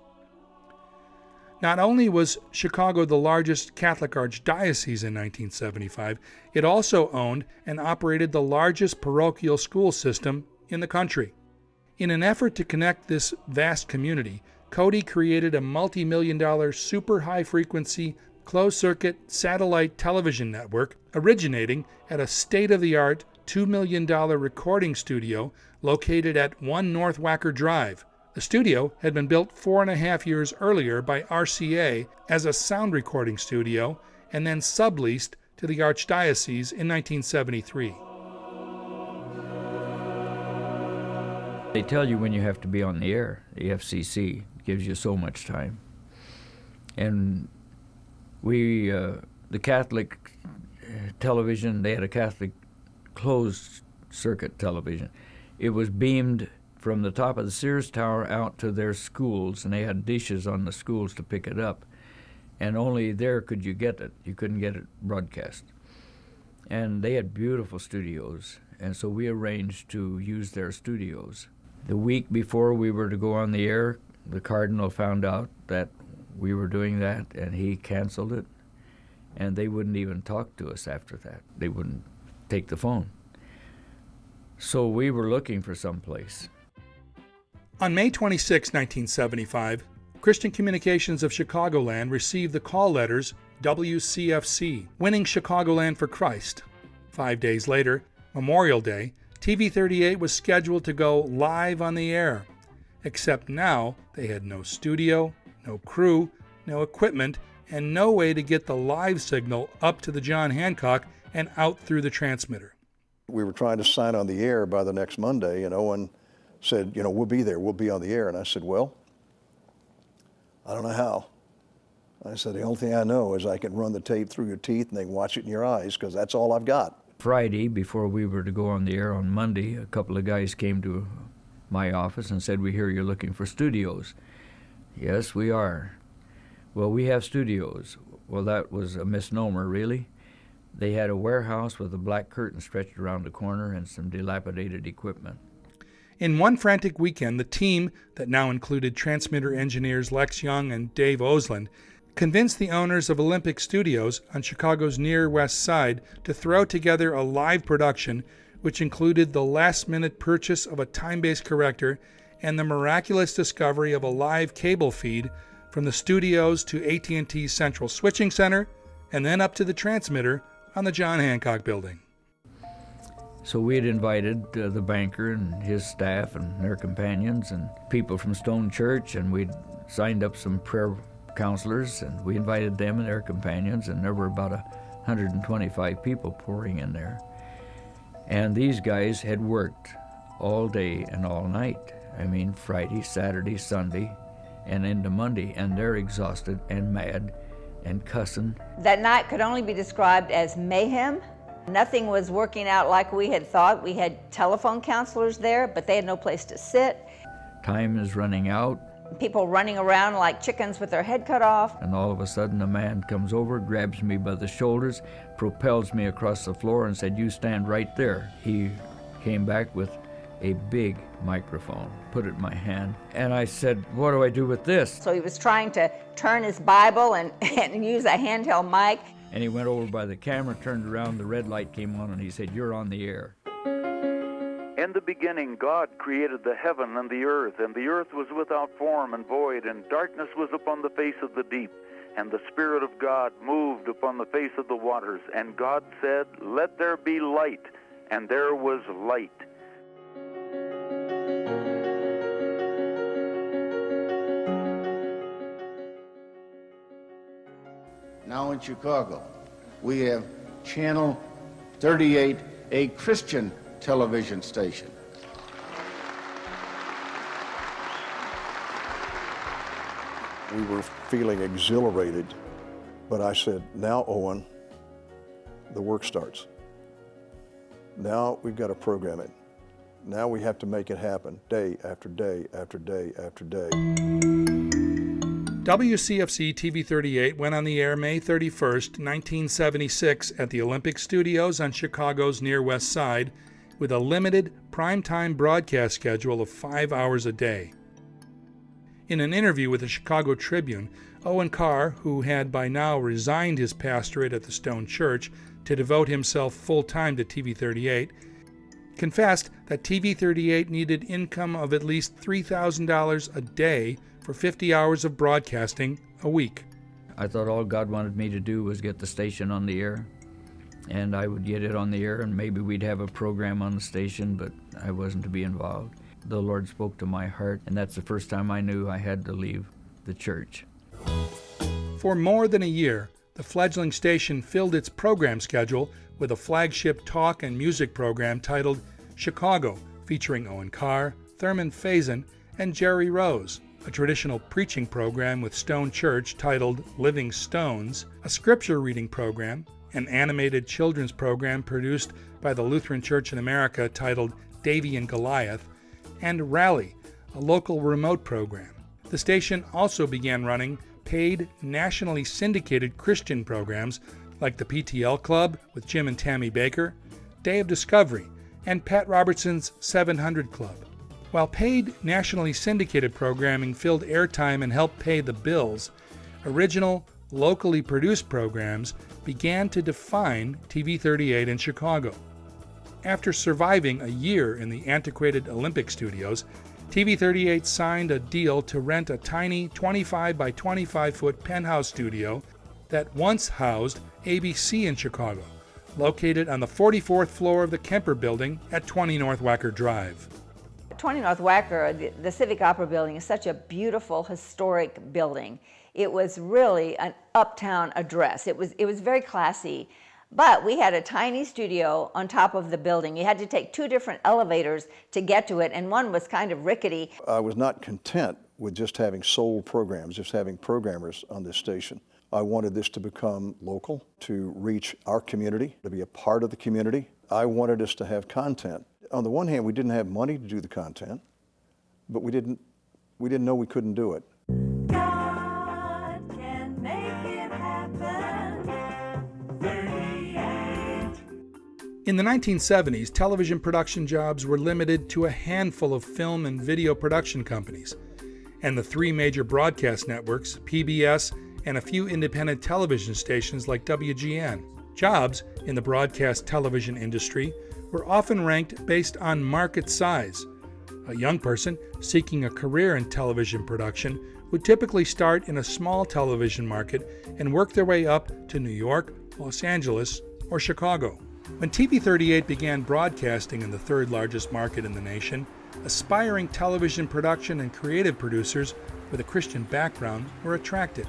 Not only was Chicago the largest Catholic archdiocese in 1975, it also owned and operated the largest parochial school system in the country. In an effort to connect this vast community, Cody created a multi million dollar super high frequency closed circuit satellite television network originating at a state of the art $2 million recording studio located at 1 North Wacker Drive, the studio had been built four and a half years earlier by RCA as a sound recording studio and then subleased to the Archdiocese in 1973. They tell you when you have to be on the air, the FCC gives you so much time. And we, uh, the Catholic television, they had a Catholic closed circuit television. It was beamed from the top of the Sears Tower out to their schools, and they had dishes on the schools to pick it up. And only there could you get it. You couldn't get it broadcast. And they had beautiful studios, and so we arranged to use their studios. The week before we were to go on the air, the Cardinal found out that we were doing that, and he canceled it. And they wouldn't even talk to us after that. They wouldn't take the phone. So we were looking for some place. On May 26, 1975, Christian Communications of Chicagoland received the call letters WCFC, winning Chicagoland for Christ. Five days later, Memorial Day, TV 38 was scheduled to go live on the air. Except now, they had no studio, no crew, no equipment, and no way to get the live signal up to the John Hancock and out through the transmitter. We were trying to sign on the air by the next Monday, and Owen said, you know, we'll be there, we'll be on the air. And I said, well, I don't know how. I said, the only thing I know is I can run the tape through your teeth and they can watch it in your eyes because that's all I've got. Friday, before we were to go on the air on Monday, a couple of guys came to my office and said, we hear you're looking for studios. Yes, we are. Well, we have studios. Well, that was a misnomer, really. They had a warehouse with a black curtain stretched around the corner and some dilapidated equipment. In one frantic weekend, the team, that now included transmitter engineers Lex Young and Dave Osland, convinced the owners of Olympic Studios on Chicago's near west side to throw together a live production which included the last minute purchase of a time based corrector and the miraculous discovery of a live cable feed from the studios to AT&T's central switching center and then up to the transmitter on the John Hancock building. So we had invited uh, the banker and his staff and their companions and people from Stone Church, and we'd signed up some prayer counselors, and we invited them and their companions, and there were about 125 people pouring in there. And these guys had worked all day and all night. I mean, Friday, Saturday, Sunday, and into Monday, and they're exhausted and mad, and cussing. That night could only be described as mayhem. Nothing was working out like we had thought. We had telephone counselors there, but they had no place to sit. Time is running out, People running around like chickens with their head cut off. and all of a sudden a man comes over, grabs me by the shoulders, propels me across the floor, and said, You stand right there. He came back with a big microphone, put it in my hand, and I said, What do I do with this? So he was trying to turn his Bible and, and use a handheld mic. And he went over by the camera, turned around, the red light came on, and he said, You're on the air. In the beginning, God created the heaven and the earth, and the earth was without form and void, and darkness was upon the face of the deep. And the Spirit of God moved upon the face of the waters. And God said, Let there be light. And there was light. Now in Chicago, we have Channel 38, a Christian television station. We were feeling exhilarated, but I said, now, Owen, the work starts. Now we've got to program it. Now we have to make it happen day after day after day after day. WCFC TV 38 went on the air May 31st, 1976, at the Olympic Studios on Chicago's Near West Side with a limited primetime broadcast schedule of five hours a day. In an interview with the Chicago Tribune, Owen Carr, who had by now resigned his pastorate at the Stone Church to devote himself full time to TV 38, confessed that TV 38 needed income of at least $3,000 a day for 50 hours of broadcasting a week. I thought all God wanted me to do was get the station on the air. And I would get it on the air, and maybe we'd have a program on the station, but I wasn't to be involved. The Lord spoke to my heart, and that's the first time I knew I had to leave the church. For more than a year, the fledgling station filled its program schedule with a flagship talk and music program titled Chicago, featuring Owen Carr, Thurman Faison, and Jerry Rose, a traditional preaching program with Stone Church titled Living Stones, a scripture reading program, an animated children's program produced by the Lutheran Church in America titled Davy and Goliath, and Rally, a local remote program. The station also began running paid, nationally syndicated Christian programs like the PTL Club with Jim and Tammy Bakker, Day of Discovery, and Pat Robertson's 700 Club. While paid, nationally syndicated programming filled airtime and helped pay the bills, original, locally produced programs began to define TV 38 in Chicago. After surviving a year in the antiquated Olympic studios, TV 38 signed a deal to rent a tiny 25 by 25 foot penthouse studio that once housed ABC in Chicago, located on the 44th floor of the Kemper Building at 20 North Wacker Drive. 20 North Wacker, the, the Civic Opera Building, is such a beautiful historic building. It was really an uptown address. It was, it was very classy. But we had a tiny studio on top of the building. You had to take two different elevators to get to it, and one was kind of rickety. I was not content with just having sole programs, just having programmers on this station. I wanted this to become local, to reach our community, to be a part of the community. I wanted us to have content. On the one hand, we didn't have money to do the content, but we didn't, we didn't know we couldn't do it. In the 1970s, television production jobs were limited to a handful of film and video production companies, and the three major broadcast networks, PBS, and a few independent television stations like WGN. Jobs in the broadcast television industry were often ranked based on market size. A young person seeking a career in television production would typically start in a small television market and work their way up to New York, Los Angeles, or Chicago. When TV 38 began broadcasting in the third largest market in the nation, aspiring television production and creative producers with a Christian background were attracted.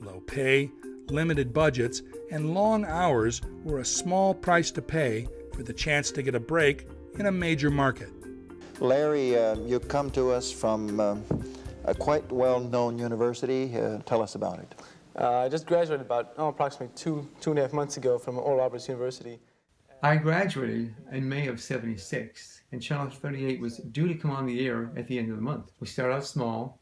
Low pay, limited budgets, and long hours were a small price to pay for the chance to get a break in a major market. Larry, uh, you come to us from uh, a quite well-known university. Uh, tell us about it. Uh, I just graduated about oh, approximately two, two and a half months ago from Oral Roberts University. I graduated in May of 76, and Channel 38 was due to come on the air at the end of the month. We started out small,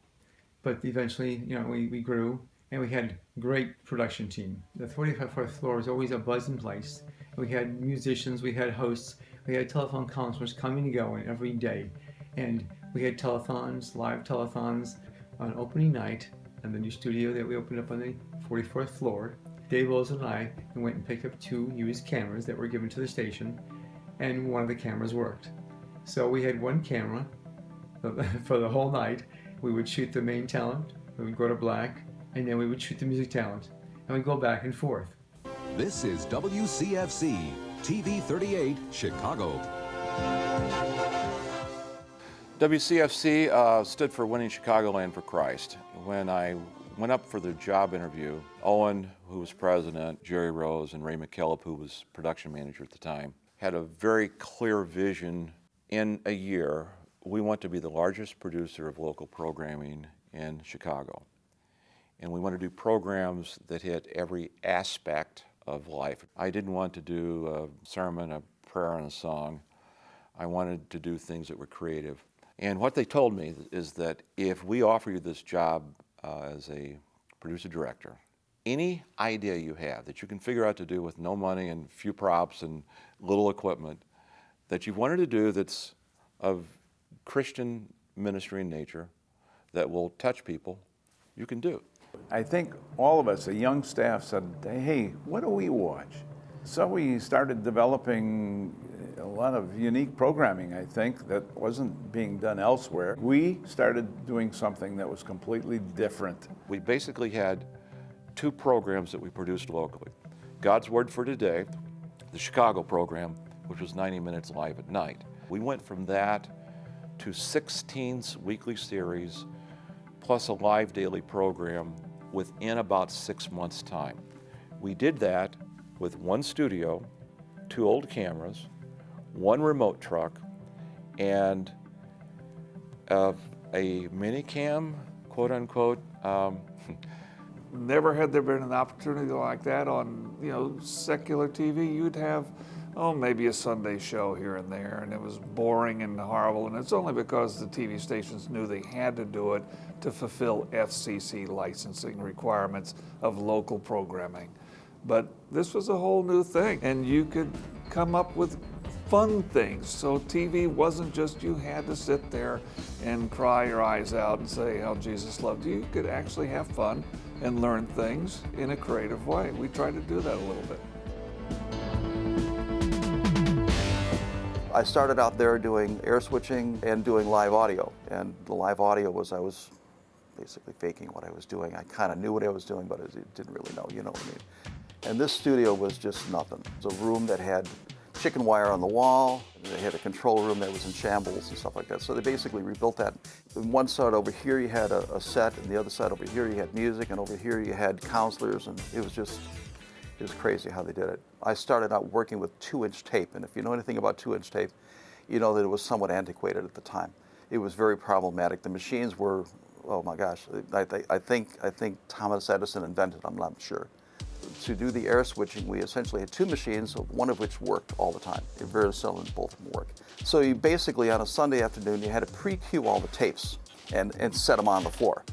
but eventually, you know, we, we grew, and we had great production team. The 45th floor was always a buzzing place. We had musicians, we had hosts, we had telephone counselors coming and going every day. And we had telethons, live telethons on opening night in the new studio that we opened up on the 44th floor. Dave Wills and I went and picked up two used cameras that were given to the station, and one of the cameras worked. So we had one camera for the whole night. We would shoot the main talent, we would go to black, and then we would shoot the music talent, and we'd go back and forth. This is WCFC, TV 38, Chicago. WCFC uh, stood for Winning Chicagoland for Christ. When I went up for the job interview, Owen, who was president, Jerry Rose, and Ray McKillop, who was production manager at the time, had a very clear vision. In a year, we want to be the largest producer of local programming in Chicago. And we want to do programs that hit every aspect of life. I didn't want to do a sermon, a prayer, and a song. I wanted to do things that were creative. And what they told me is that if we offer you this job uh, as a producer director, any idea you have that you can figure out to do with no money and few props and little equipment that you've wanted to do that's of Christian ministry in nature that will touch people, you can do. I think all of us, a young staff, said, hey, what do we watch? So we started developing a lot of unique programming, I think, that wasn't being done elsewhere. We started doing something that was completely different. We basically had two programs that we produced locally. God's Word for Today, the Chicago program, which was 90 minutes live at night. We went from that to 16 weekly series, plus a live daily program within about six months' time. We did that with one studio, two old cameras, one remote truck, and uh, a minicam, quote unquote. Um, Never had there been an opportunity like that on, you know, secular TV. You'd have, oh, maybe a Sunday show here and there, and it was boring and horrible. And it's only because the TV stations knew they had to do it to fulfill FCC licensing requirements of local programming. But this was a whole new thing, and you could come up with fun things. So TV wasn't just you had to sit there and cry your eyes out and say how Jesus loved you. You could actually have fun and learn things in a creative way. We tried to do that a little bit. I started out there doing air switching and doing live audio. And the live audio was I was basically faking what I was doing. I kind of knew what I was doing, but I didn't really know, you know what I mean. And this studio was just nothing. It was a room that had chicken wire on the wall. They had a control room that was in shambles and stuff like that. So they basically rebuilt that. On one side over here you had a, a set, and the other side over here you had music, and over here you had counselors, and it was just, it was crazy how they did it. I started out working with two-inch tape, and if you know anything about two-inch tape, you know that it was somewhat antiquated at the time. It was very problematic. The machines were, oh my gosh, I, I think, I think Thomas Edison invented I'm not sure to do the air switching, we essentially had two machines, one of which worked all the time. Very seldom both them work. So you basically, on a Sunday afternoon, you had to pre-cue all the tapes and, and set them on the floor.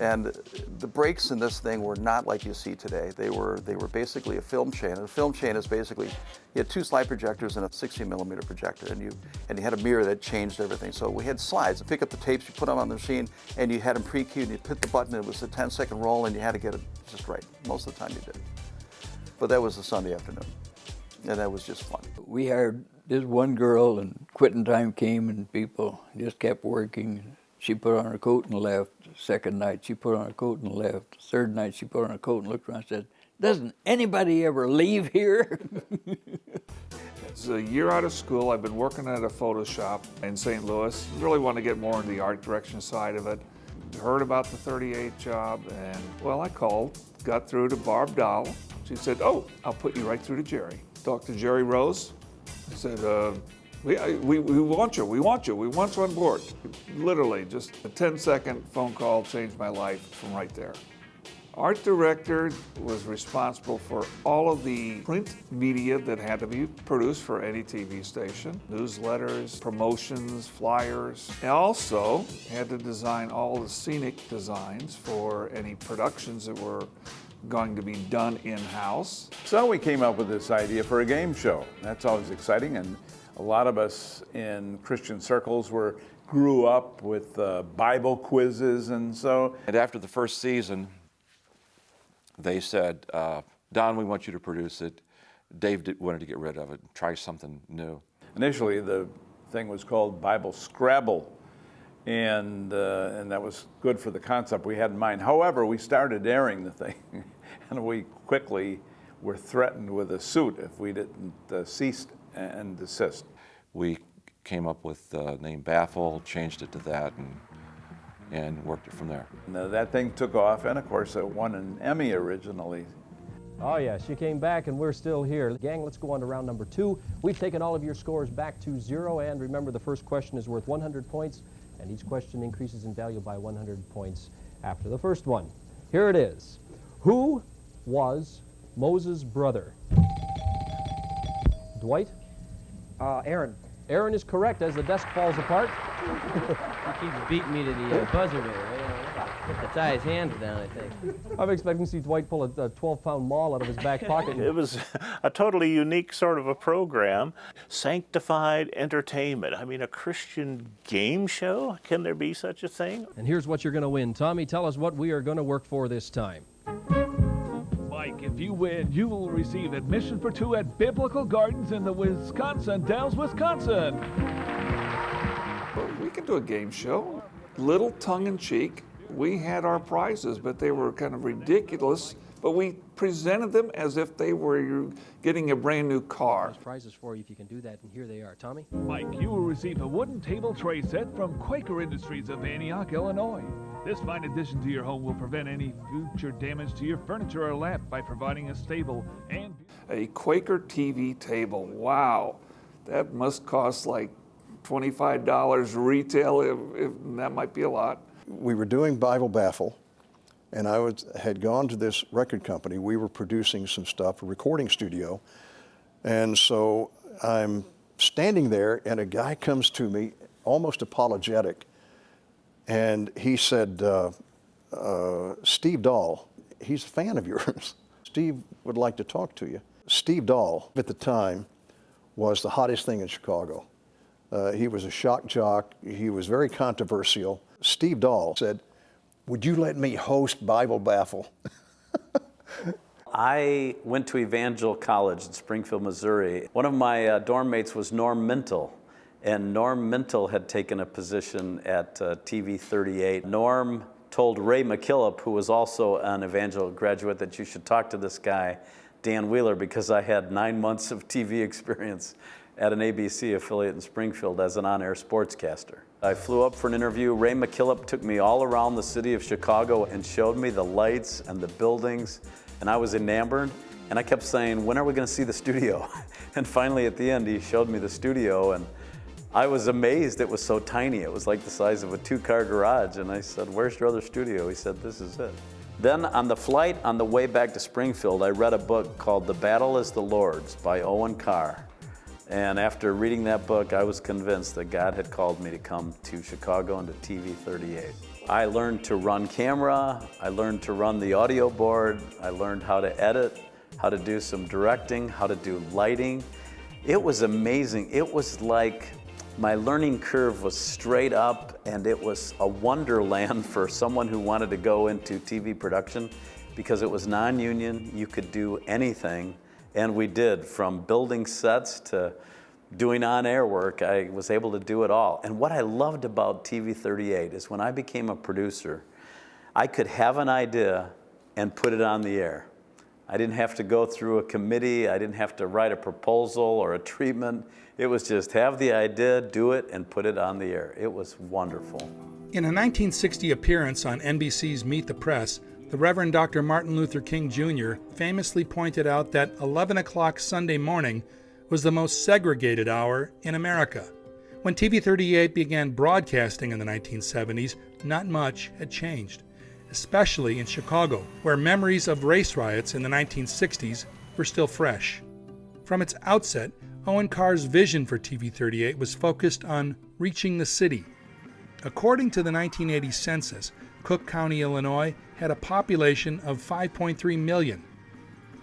And the breaks in this thing were not like you see today. They were they were basically a film chain. And a film chain is basically you had two slide projectors and a 60 millimeter projector, and you and you had a mirror that changed everything. So we had slides. You pick up the tapes, you put them on the machine, and you had them pre-queued. And you hit the button. It was a 10 second roll, and you had to get it just right. Most of the time you did. But that was a Sunday afternoon, and that was just fun. We hired this one girl, and quitting time came, and people just kept working. She put on her coat and left. Second night, she put on a coat and left. Third night, she put on a coat and looked around and said, doesn't anybody ever leave here? it's a year out of school. I've been working at a photo shop in St. Louis. Really want to get more into the art direction side of it. Heard about the 38 job and, well, I called, got through to Barb Dahl. She said, oh, I'll put you right through to Jerry. Talked to Jerry Rose. I said, uh, we, uh, we, we want you, we want you, we want you on board. Literally, just a 10 second phone call changed my life from right there. Art director was responsible for all of the print media that had to be produced for any TV station, newsletters, promotions, flyers. And also had to design all the scenic designs for any productions that were going to be done in-house. So we came up with this idea for a game show. That's always exciting and a lot of us in Christian circles were grew up with uh, Bible quizzes and so. And after the first season, they said, uh, Don, we want you to produce it. Dave did, wanted to get rid of it, try something new. Initially, the thing was called Bible Scrabble, and, uh, and that was good for the concept we had in mind. However, we started airing the thing, and we quickly were threatened with a suit if we didn't uh, cease and desist. We came up with the name Baffle, changed it to that, and and worked it from there. Now, that thing took off, and of course, it won an Emmy originally. Oh, yes, you came back, and we're still here. Gang, let's go on to round number two. We've taken all of your scores back to zero, and remember, the first question is worth 100 points, and each question increases in value by 100 points after the first one. Here it is. Who was Moses' brother? Dwight? Uh, Aaron. Aaron is correct as the desk falls apart. he keeps beating me to the uh, buzzer there. I have to tie his hands down, I think. I'm expecting to see Dwight pull a 12-pound maul out of his back pocket. it was a totally unique sort of a program. Sanctified entertainment. I mean, a Christian game show? Can there be such a thing? And here's what you're going to win. Tommy, tell us what we are going to work for this time. Mike, if you win, you will receive admission for two at Biblical Gardens in the Wisconsin Dells, Wisconsin. we can do a game show, little tongue-in-cheek. We had our prizes, but they were kind of ridiculous. But we presented them as if they were getting a brand new car. There's prizes for you if you can do that, and here they are. Tommy? Mike, you will receive a wooden table tray set from Quaker Industries of Antioch, Illinois. This fine addition to your home will prevent any future damage to your furniture or lamp by providing a stable and... A Quaker TV table, wow. That must cost like $25 retail, if, if, that might be a lot. We were doing Bible Baffle, and I was, had gone to this record company. We were producing some stuff, a recording studio, and so I'm standing there, and a guy comes to me, almost apologetic, and he said, uh, uh, Steve Dahl, he's a fan of yours. Steve would like to talk to you. Steve Dahl, at the time, was the hottest thing in Chicago. Uh, he was a shock jock. He was very controversial. Steve Dahl said, would you let me host Bible Baffle? I went to Evangel College in Springfield, Missouri. One of my uh, dorm mates was Norm Mintle. And Norm Mintle had taken a position at uh, TV 38. Norm told Ray McKillop, who was also an Evangel graduate, that you should talk to this guy, Dan Wheeler, because I had nine months of TV experience at an ABC affiliate in Springfield as an on-air sportscaster. I flew up for an interview. Ray McKillop took me all around the city of Chicago and showed me the lights and the buildings, and I was enamored. And I kept saying, when are we going to see the studio? and finally, at the end, he showed me the studio, and I was amazed it was so tiny. It was like the size of a two-car garage. And I said, where's your other studio? He said, this is it. Then on the flight on the way back to Springfield, I read a book called The Battle is the Lord's by Owen Carr. And after reading that book, I was convinced that God had called me to come to Chicago and to TV 38. I learned to run camera, I learned to run the audio board, I learned how to edit, how to do some directing, how to do lighting. It was amazing. It was like my learning curve was straight up and it was a wonderland for someone who wanted to go into TV production because it was non-union, you could do anything, and we did, from building sets to doing on-air work, I was able to do it all. And what I loved about TV 38 is when I became a producer, I could have an idea and put it on the air. I didn't have to go through a committee, I didn't have to write a proposal or a treatment. It was just have the idea, do it, and put it on the air. It was wonderful. In a 1960 appearance on NBC's Meet the Press, the Reverend Dr. Martin Luther King Jr. famously pointed out that 11 o'clock Sunday morning was the most segregated hour in America. When TV 38 began broadcasting in the 1970s, not much had changed. especially in Chicago, where memories of race riots in the 1960s were still fresh. From its outset, Owen Carr's vision for TV 38 was focused on reaching the city. According to the 1980 census, Cook County, Illinois had a population of 5.3 million.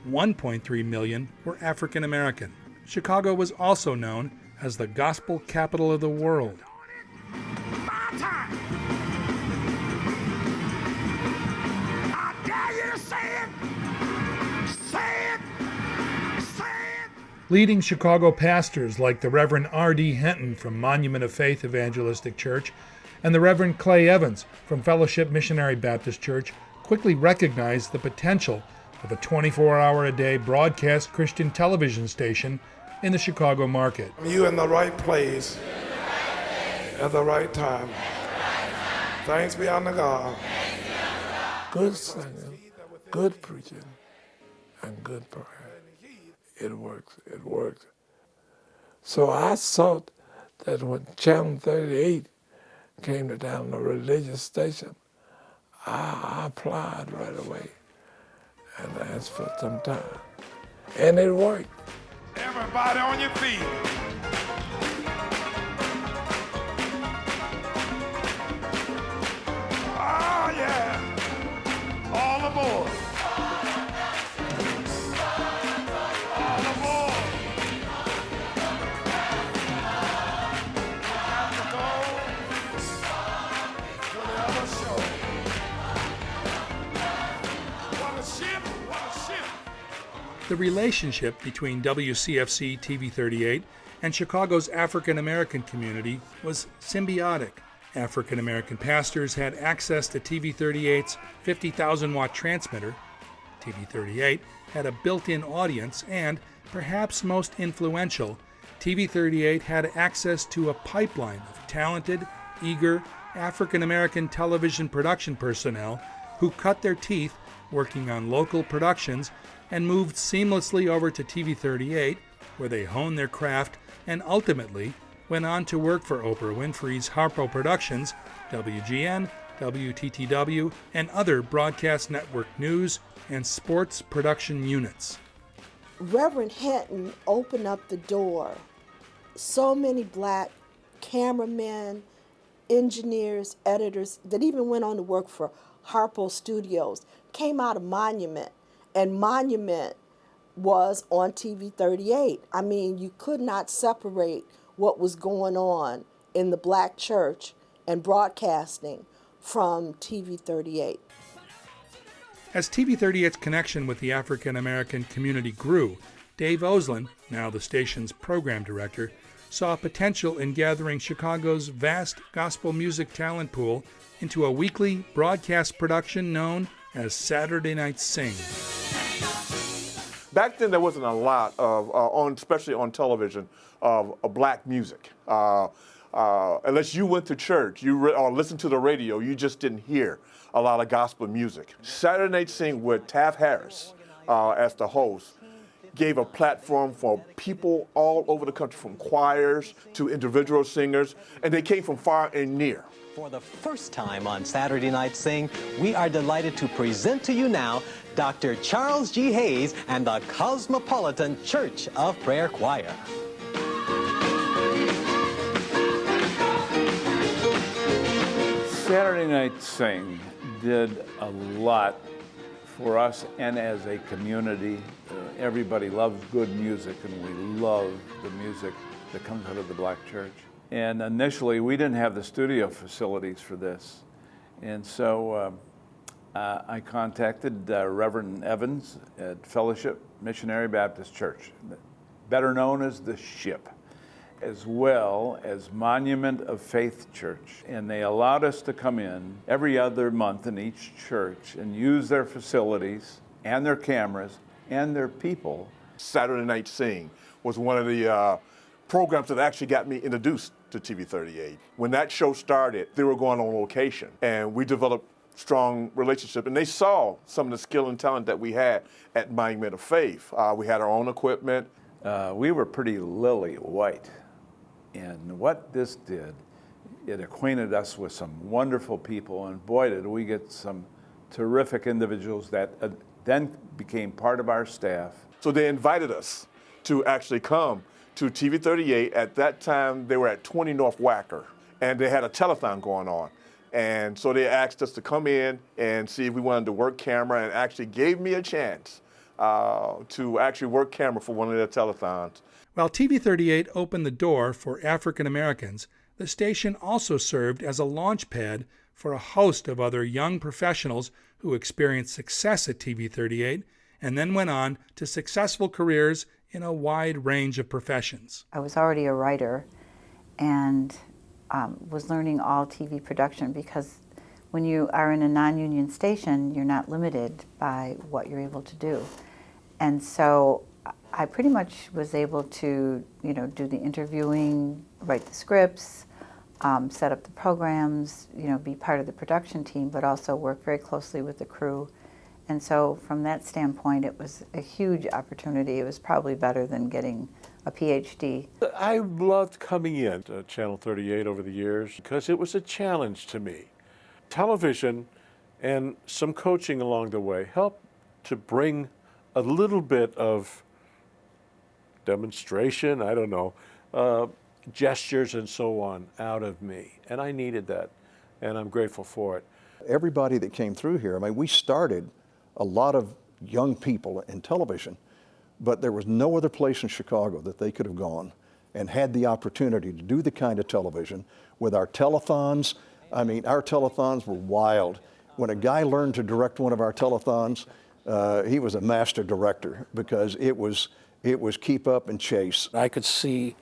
1.3 million were African American. Chicago was also known as the gospel capital of the world. Leading Chicago pastors like the Reverend R.D. Henton from Monument of Faith Evangelistic Church and the Reverend Clay Evans from Fellowship Missionary Baptist Church quickly recognized the potential of a 24 hour a day broadcast Christian television station in the Chicago market. You in the right place at the right time. Thanks be unto God. Good singing, good preaching, and good prayer. It works, it works. So I thought that when Channel 38 came to down the religious station, I, I applied right away and asked for some time. And it worked. Everybody on your feet. Oh, yeah. All aboard. The relationship between WCFC TV 38 and Chicago's African American community was symbiotic. African American pastors had access to TV 38's 50,000 watt transmitter. TV 38 had a built in audience, and, perhaps most influential, TV 38 had access to a pipeline of talented, eager African American television production personnel who cut their teeth working on local productions and moved seamlessly over to TV 38, where they honed their craft and ultimately went on to work for Oprah Winfrey's Harpo Productions, WGN, WTTW, and other broadcast network news and sports production units. Reverend Henton opened up the door. So many black cameramen, engineers, editors that even went on to work for Harpo Studios came out of Monument, and Monument was on TV 38. I mean, you could not separate what was going on in the black church and broadcasting from TV 38. As TV 38's connection with the African American community grew, Dave Oslin, now the station's program director, saw potential in gathering Chicago's vast gospel music talent pool into a weekly broadcast production known as Saturday Night Sing. Back then, there wasn't a lot of, uh, on, especially on television, of, of black music. Uh, uh, unless you went to church you or listened to the radio, you just didn't hear a lot of gospel music. Saturday Night Sing with Taft Harris uh, as the host gave a platform for people all over the country, from choirs to individual singers, and they came from far and near. For the first time on Saturday Night Sing, we are delighted to present to you now Dr. Charles G. Hayes and the Cosmopolitan Church of Prayer Choir. Saturday Night Sing did a lot for us and as a community. Uh, everybody loves good music, and we love the music that comes out of the black church. And initially, we didn't have the studio facilities for this. And so um, uh, I contacted uh, Reverend Evans at Fellowship Missionary Baptist Church, better known as the SHIP as well as Monument of Faith Church. And they allowed us to come in every other month in each church and use their facilities and their cameras and their people. Saturday Night Sing was one of the uh, programs that actually got me introduced to TV 38. When that show started, they were going on location, and we developed strong relationship. And they saw some of the skill and talent that we had at Monument of Faith. Uh, we had our own equipment. Uh, we were pretty lily white. And what this did, it acquainted us with some wonderful people, and boy, did we get some terrific individuals that uh, then became part of our staff. So they invited us to actually come to TV 38. At that time, they were at 20 North Wacker, and they had a telethon going on. And so they asked us to come in and see if we wanted to work camera, and actually gave me a chance uh, to actually work camera for one of their telethons. While TV 38 opened the door for African Americans, the station also served as a launch pad for a host of other young professionals who experienced success at TV 38 and then went on to successful careers in a wide range of professions. I was already a writer and um, was learning all TV production because when you are in a non-union station, you're not limited by what you're able to do. And so I pretty much was able to, you know, do the interviewing, write the scripts, um, set up the programs, you know, be part of the production team, but also work very closely with the crew. And so from that standpoint, it was a huge opportunity. It was probably better than getting a PhD. I loved coming in to Channel 38 over the years because it was a challenge to me. Television and some coaching along the way helped to bring a little bit of demonstration, I don't know, uh, gestures and so on out of me. And I needed that, and I'm grateful for it. Everybody that came through here, I mean, we started a lot of young people in television, but there was no other place in Chicago that they could have gone and had the opportunity to do the kind of television with our telethons. I mean, our telethons were wild. When a guy learned to direct one of our telethons, uh, he was a master director because it was, it was keep up and chase. I could see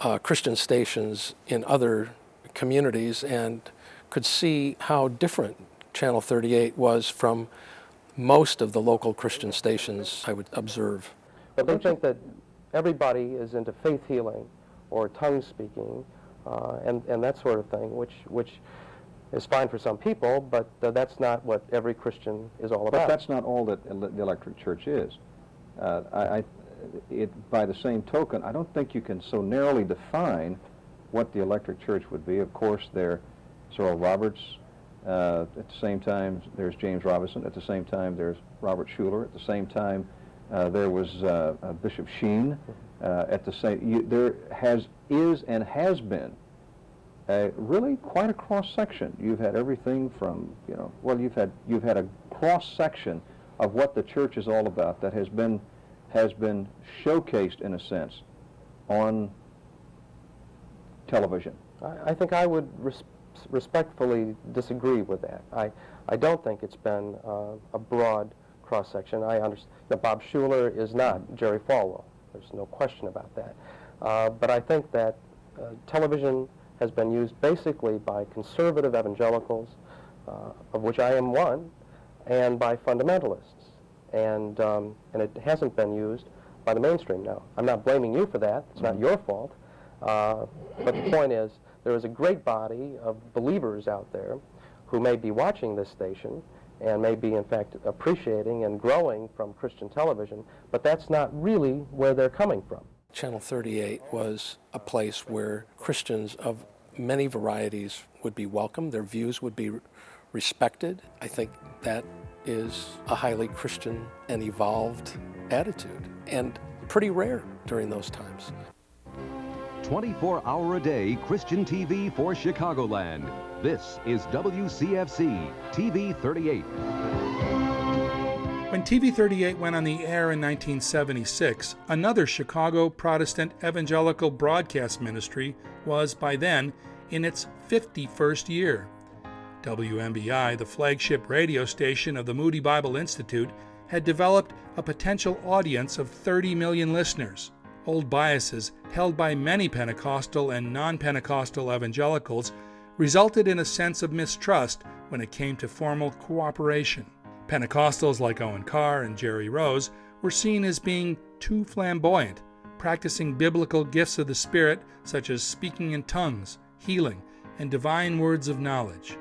uh, Christian stations in other communities and could see how different Channel 38 was from most of the local Christian stations I would observe. But they think that everybody is into faith healing or tongue speaking uh, and, and that sort of thing, which, which is fine for some people, but uh, that's not what every Christian is all about. But that's not all that the electric church is. Uh, I, I, it, by the same token, I don't think you can so narrowly define what the electric church would be. Of course, there Oral Roberts. Uh, at the same time, there's James Robison. At the same time, there's Robert Schuller. At the same time, uh, there was uh, uh Bishop Sheen. Uh, at the same, you, there has is and has been a, really quite a cross section. You've had everything from you know, well, you've had you've had a cross section of what the church is all about that has been has been showcased in a sense on television. I, I think I would respectfully disagree with that. I, I don't think it's been uh, a broad cross-section. I understand that Bob Schuller is not Jerry Falwell. There's no question about that. Uh, but I think that uh, television has been used basically by conservative evangelicals, uh, of which I am one, and by fundamentalists and, um, and it hasn't been used by the mainstream now. I'm not blaming you for that. It's not your fault. Uh, but the point is, there is a great body of believers out there who may be watching this station and may be, in fact, appreciating and growing from Christian television, but that's not really where they're coming from. Channel 38 was a place where Christians of many varieties would be welcome, their views would be respected. I think that is a highly Christian and evolved attitude, and pretty rare during those times. 24 hour a day Christian TV for Chicagoland. This is WCFC TV 38. When TV 38 went on the air in 1976, another Chicago Protestant evangelical broadcast ministry was by then in its 51st year. WMBI, the flagship radio station of the Moody Bible Institute, had developed a potential audience of 30 million listeners. Old biases held by many Pentecostal and non Pentecostal evangelicals resulted in a sense of mistrust when it came to formal cooperation. Pentecostals like Owen Carr and Jerry Rose were seen as being too flamboyant, practicing biblical gifts of the Spirit such as speaking in tongues, healing, and divine words of knowledge.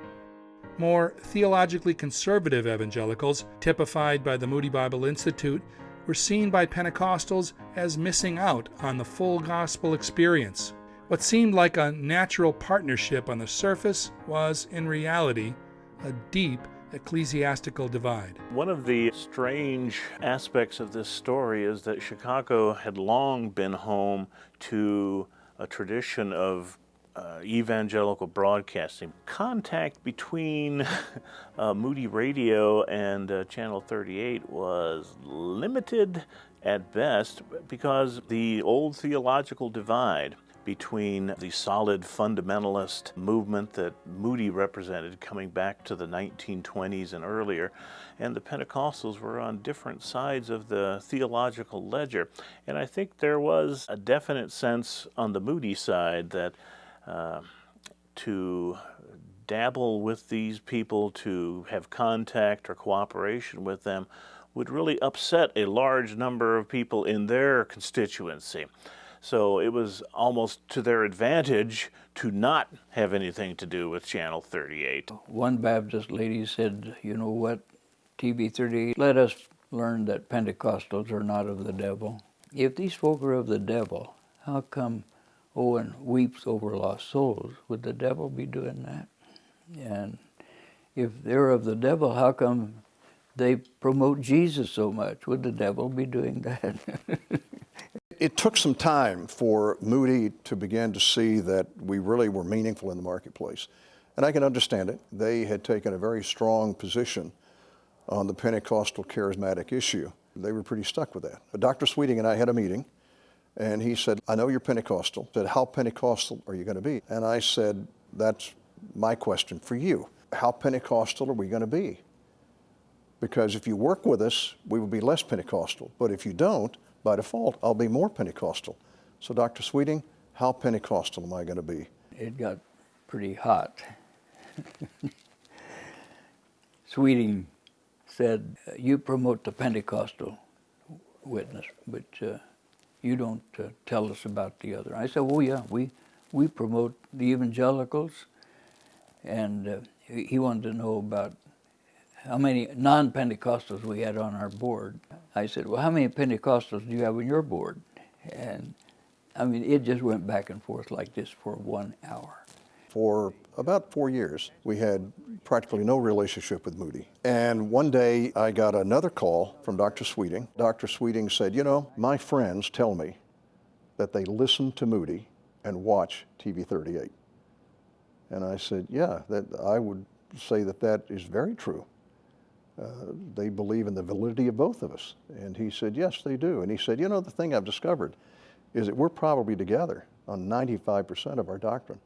More theologically conservative evangelicals, typified by the Moody Bible Institute, were seen by Pentecostals as missing out on the full gospel experience. What seemed like a natural partnership on the surface was, in reality, a deep ecclesiastical divide. One of the strange aspects of this story is that Chicago had long been home to a tradition of uh, evangelical broadcasting. Contact between uh, Moody Radio and uh, Channel 38 was limited at best because the old theological divide between the solid fundamentalist movement that Moody represented coming back to the 1920s and earlier, and the Pentecostals were on different sides of the theological ledger. And I think there was a definite sense on the Moody side that uh, to dabble with these people, to have contact or cooperation with them, would really upset a large number of people in their constituency. So it was almost to their advantage to not have anything to do with Channel 38. One Baptist lady said, you know what, TV 38, let us learn that Pentecostals are not of the devil. If these folk are of the devil, how come Owen weeps over lost souls? Would the devil be doing that? And if they're of the devil, how come they promote Jesus so much? Would the devil be doing that? it took some time for Moody to begin to see that we really were meaningful in the marketplace. And I can understand it. They had taken a very strong position on the Pentecostal charismatic issue. They were pretty stuck with that. But Dr. Sweeting and I had a meeting, and he said, I know you're Pentecostal. I said, how Pentecostal are you going to be? And I said, that's my question for you. How Pentecostal are we going to be? Because if you work with us, we will be less Pentecostal. But if you don't, by default, I'll be more Pentecostal. So, Dr. Sweeting, how Pentecostal am I going to be? It got pretty hot. Sweeting said, You promote the Pentecostal witness, which uh, you don't uh, tell us about the other. I said, Oh, yeah, we, we promote the evangelicals. And uh, he wanted to know about how many non-Pentecostals we had on our board. I said, well, how many Pentecostals do you have on your board? And I mean, it just went back and forth like this for one hour. For about four years, we had practically no relationship with Moody. And one day I got another call from Dr. Sweeting. Dr. Sweeting said, you know, my friends tell me that they listen to Moody and watch TV 38. And I said, yeah, that I would say that that is very true. Uh, they believe in the validity of both of us. And he said, yes, they do. And he said, you know, the thing I've discovered is that we're probably together on 95% of our doctrine.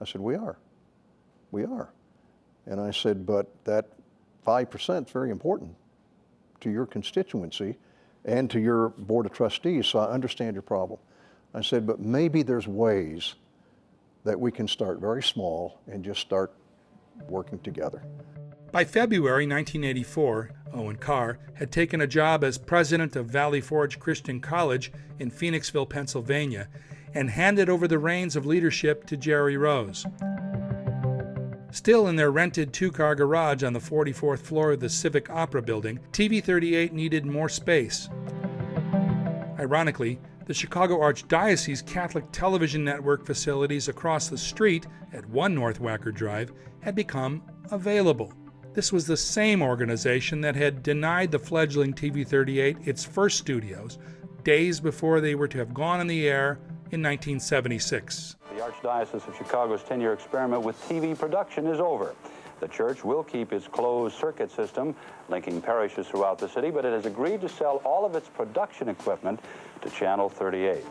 I said, we are. We are. And I said, but that 5% is very important to your constituency and to your board of trustees, so I understand your problem. I said, but maybe there's ways that we can start very small and just start working together. By February 1984, Owen Carr had taken a job as president of Valley Forge Christian College in Phoenixville, Pennsylvania, and handed over the reins of leadership to Jerry Rose. Still in their rented two car garage on the 44th floor of the Civic Opera Building, TV 38 needed more space. Ironically, the Chicago Archdiocese Catholic Television Network facilities across the street at 1 North Wacker Drive had become available. This was the same organization that had denied the fledgling TV 38 its first studios days before they were to have gone on the air in 1976. The Archdiocese of Chicago's 10 year experiment with TV production is over. The church will keep its closed circuit system linking parishes throughout the city, but it has agreed to sell all of its production equipment to Channel 38.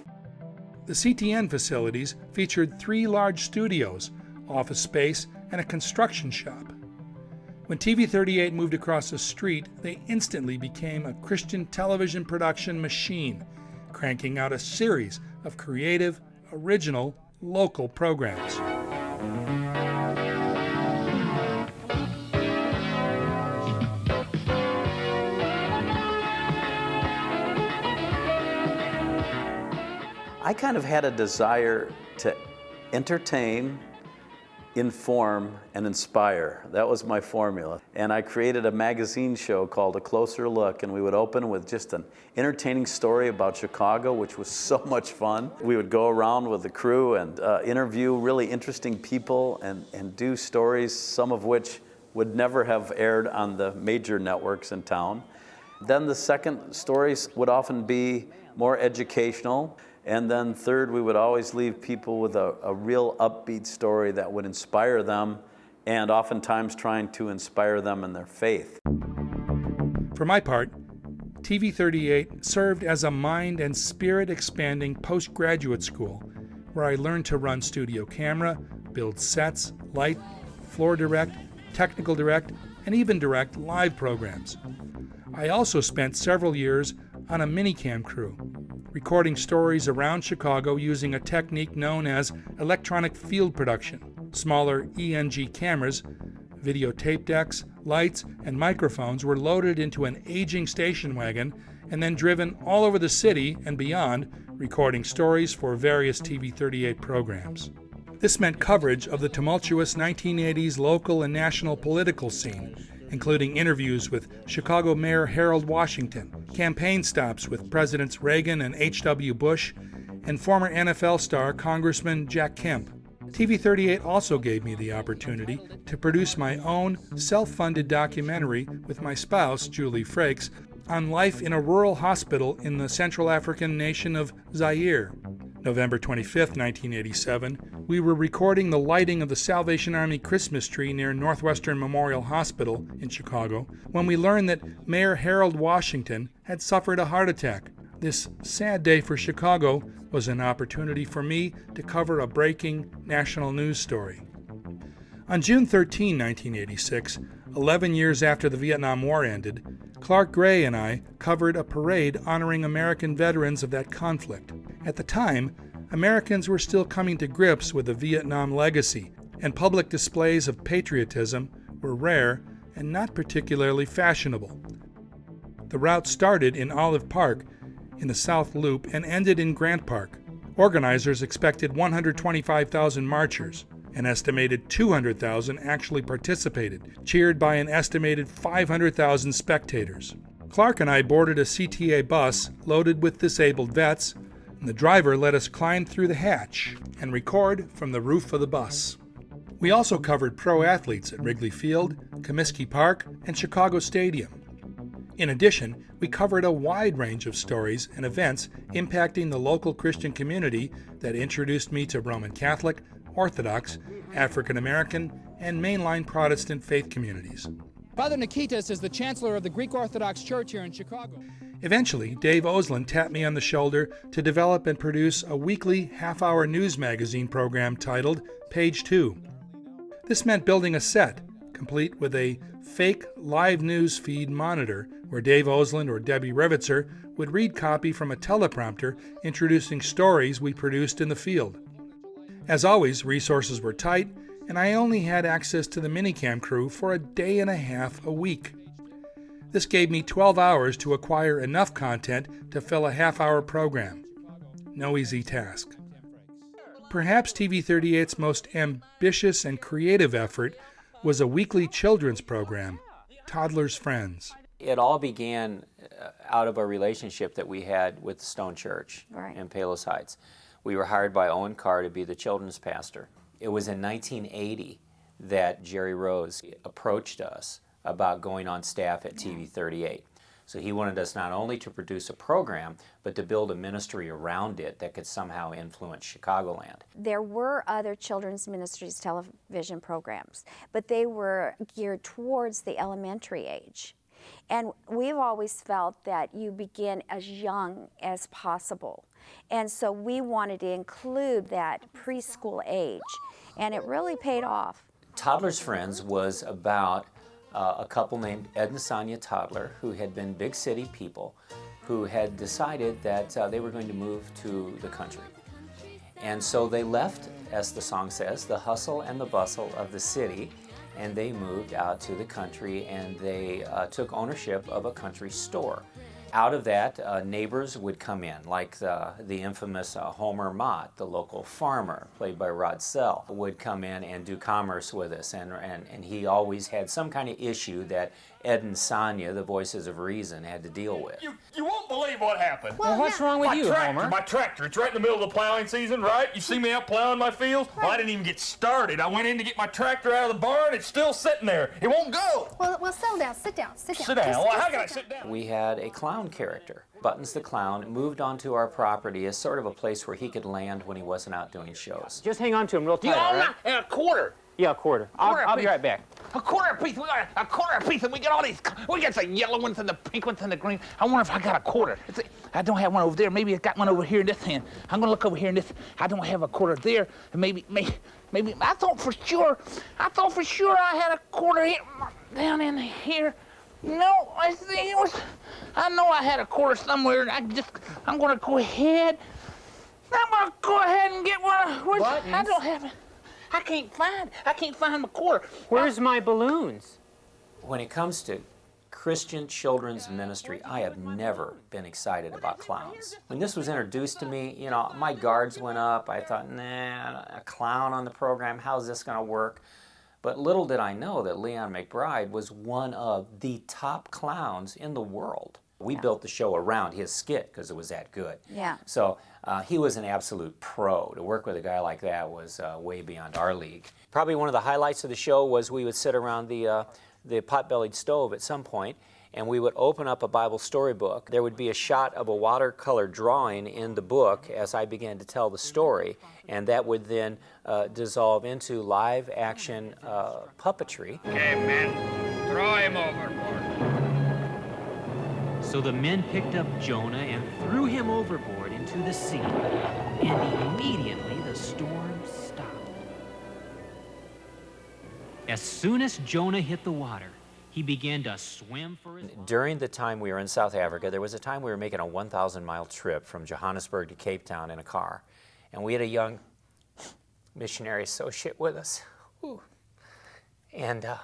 The CTN facilities featured three large studios, office space, and a construction shop. When TV 38 moved across the street, they instantly became a Christian television production machine, cranking out a series of creative, original, local programs. I kind of had a desire to entertain inform, and inspire. That was my formula. And I created a magazine show called A Closer Look, and we would open with just an entertaining story about Chicago, which was so much fun. We would go around with the crew and uh, interview really interesting people and, and do stories, some of which would never have aired on the major networks in town. Then the second stories would often be more educational. And then third, we would always leave people with a, a real upbeat story that would inspire them and oftentimes trying to inspire them in their faith. For my part, TV 38 served as a mind and spirit expanding postgraduate school where I learned to run studio camera, build sets, light, floor direct, technical direct, and even direct live programs. I also spent several years on a minicam crew, recording stories around Chicago using a technique known as electronic field production. Smaller ENG cameras, videotape decks, lights, and microphones were loaded into an aging station wagon and then driven all over the city and beyond, recording stories for various TV 38 programs. This meant coverage of the tumultuous 1980s local and national political scene, including interviews with Chicago Mayor Harold Washington, campaign stops with Presidents Reagan and H.W. Bush, and former NFL star Congressman Jack Kemp. TV 38 also gave me the opportunity to produce my own self funded documentary with my spouse, Julie Frakes, on life in a rural hospital in the Central African nation of Zaire. November 25, 1987, we were recording the lighting of the Salvation Army Christmas tree near Northwestern Memorial Hospital in Chicago when we learned that Mayor Harold Washington had suffered a heart attack. This sad day for Chicago was an opportunity for me to cover a breaking national news story. On June 13, 1986, 11 years after the Vietnam War ended, Clark Gray and I covered a parade honoring American veterans of that conflict. At the time, Americans were still coming to grips with the Vietnam legacy, and public displays of patriotism were rare and not particularly fashionable. The route started in Olive Park in the South Loop and ended in Grant Park. Organizers expected 125,000 marchers. An estimated 200,000 actually participated, cheered by an estimated 500,000 spectators. Clark and I boarded a CTA bus loaded with disabled vets, and the driver let us climb through the hatch and record from the roof of the bus. We also covered pro athletes at Wrigley Field, Comiskey Park, and Chicago Stadium. In addition, we covered a wide range of stories and events impacting the local Christian community that introduced me to Roman Catholic, Orthodox, African American, and mainline Protestant faith communities. Father Nikitas is the chancellor of the Greek Orthodox Church here in Chicago. Eventually, Dave Oslin tapped me on the shoulder to develop and produce a weekly half hour news magazine program titled Page 2. This meant building a set, complete with a fake live news feed monitor where Dave Oslin or Debbie Revitzer would read copy from a teleprompter introducing stories we produced in the field. As always, resources were tight, and I only had access to the minicam crew for a day and a half a week. This gave me 12 hours to acquire enough content to fill a half hour program. No easy task. Perhaps TV 38's most ambitious and creative effort was a weekly children's program, Toddler's Friends. It all began uh, out of a relationship that we had with Stone Church Right. in Palos Heights. We were hired by Owen Carr to be the children's pastor. It was in 1980 that Jerry Rose approached us about going on staff at TV 38. So he wanted us not only to produce a program, but to build a ministry around it that could somehow influence Chicagoland. There were other children's ministries television programs, but they were geared towards the elementary age. And we've always felt that you begin as young as possible. And so we wanted to include that preschool age, and it really paid off. Toddler's Friends was about uh, a couple named Ed and Sonia Toddler who had been big city people who had decided that uh, they were going to move to the country. And so they left, as the song says, the hustle and the bustle of the city and they moved out to the country and they uh, took ownership of a country store. Out of that, uh, neighbors would come in, like the, the infamous uh, Homer Mott, the local farmer, played by Rod Sell, would come in and do commerce with us. And, and, and he always had some kind of issue that Ed and Sonia, the voices of reason, had to deal with. You, you won't believe what happened. Well, what's wrong with my you, tractor, Homer? My tractor. It's right in the middle of the plowing season, right? You see me out plowing my fields? Well, I didn't even get started. I went in to get my tractor out of the barn. It's still sitting there. It won't go. Well, well, settle down. Sit down. Sit down. Sit down. Just- Well, just how can I sit down? We had a clown character. Buttons the Clown moved onto our property as sort of a place where he could land when he wasn't out doing shows. Just hang on to him real tight, You all own right? a, a quarter. Yeah, a quarter. I'll, Quarter I'll be right back. A quarter piece. We got a quarter piece, and we got all these. We got the yellow ones and the pink ones and the green. I wonder if I got a quarter. I don't have one over there. Maybe I got one over here in this hand. I'm gonna look over here in this. I don't have a quarter there. And maybe, maybe, maybe. I thought for sure. I thought for sure I had a quarter here, down in here. No, I think it was. I know I had a quarter somewhere. And I just. I'm gonna go ahead. I'm gonna go ahead and get one. Where's, I don't have it. I can't find. I can't find my quarter. Where's my balloons? When it comes to Christian children's ministry, I have never been excited about clowns. When this was introduced to me, you know, my guards went up. I thought, nah, a clown on the program, how's this going to work? But little did I know that Leon McBride was one of the top clowns in the world. We built the show around his skit because it was that good. Yeah. So uh, he was an absolute pro. To work with a guy like that was uh, way beyond our league. Probably one of the highlights of the show was we would sit around the, uh, the pot-bellied stove at some point and we would open up a Bible storybook. There would be a shot of a watercolor drawing in the book as I began to tell the story, and that would then uh, dissolve into live action uh, puppetry. Okay, man, throw him overboard. So the men picked up Jonah and threw him overboard into the sea, and immediately the storm stopped. As soon as Jonah hit the water, he began to swim for his During the time we were in South Africa, there was a time we were making a 1,000 mile trip from Johannesburg to Cape Town in a car. And we had a young missionary associate with us. Whew. And uh,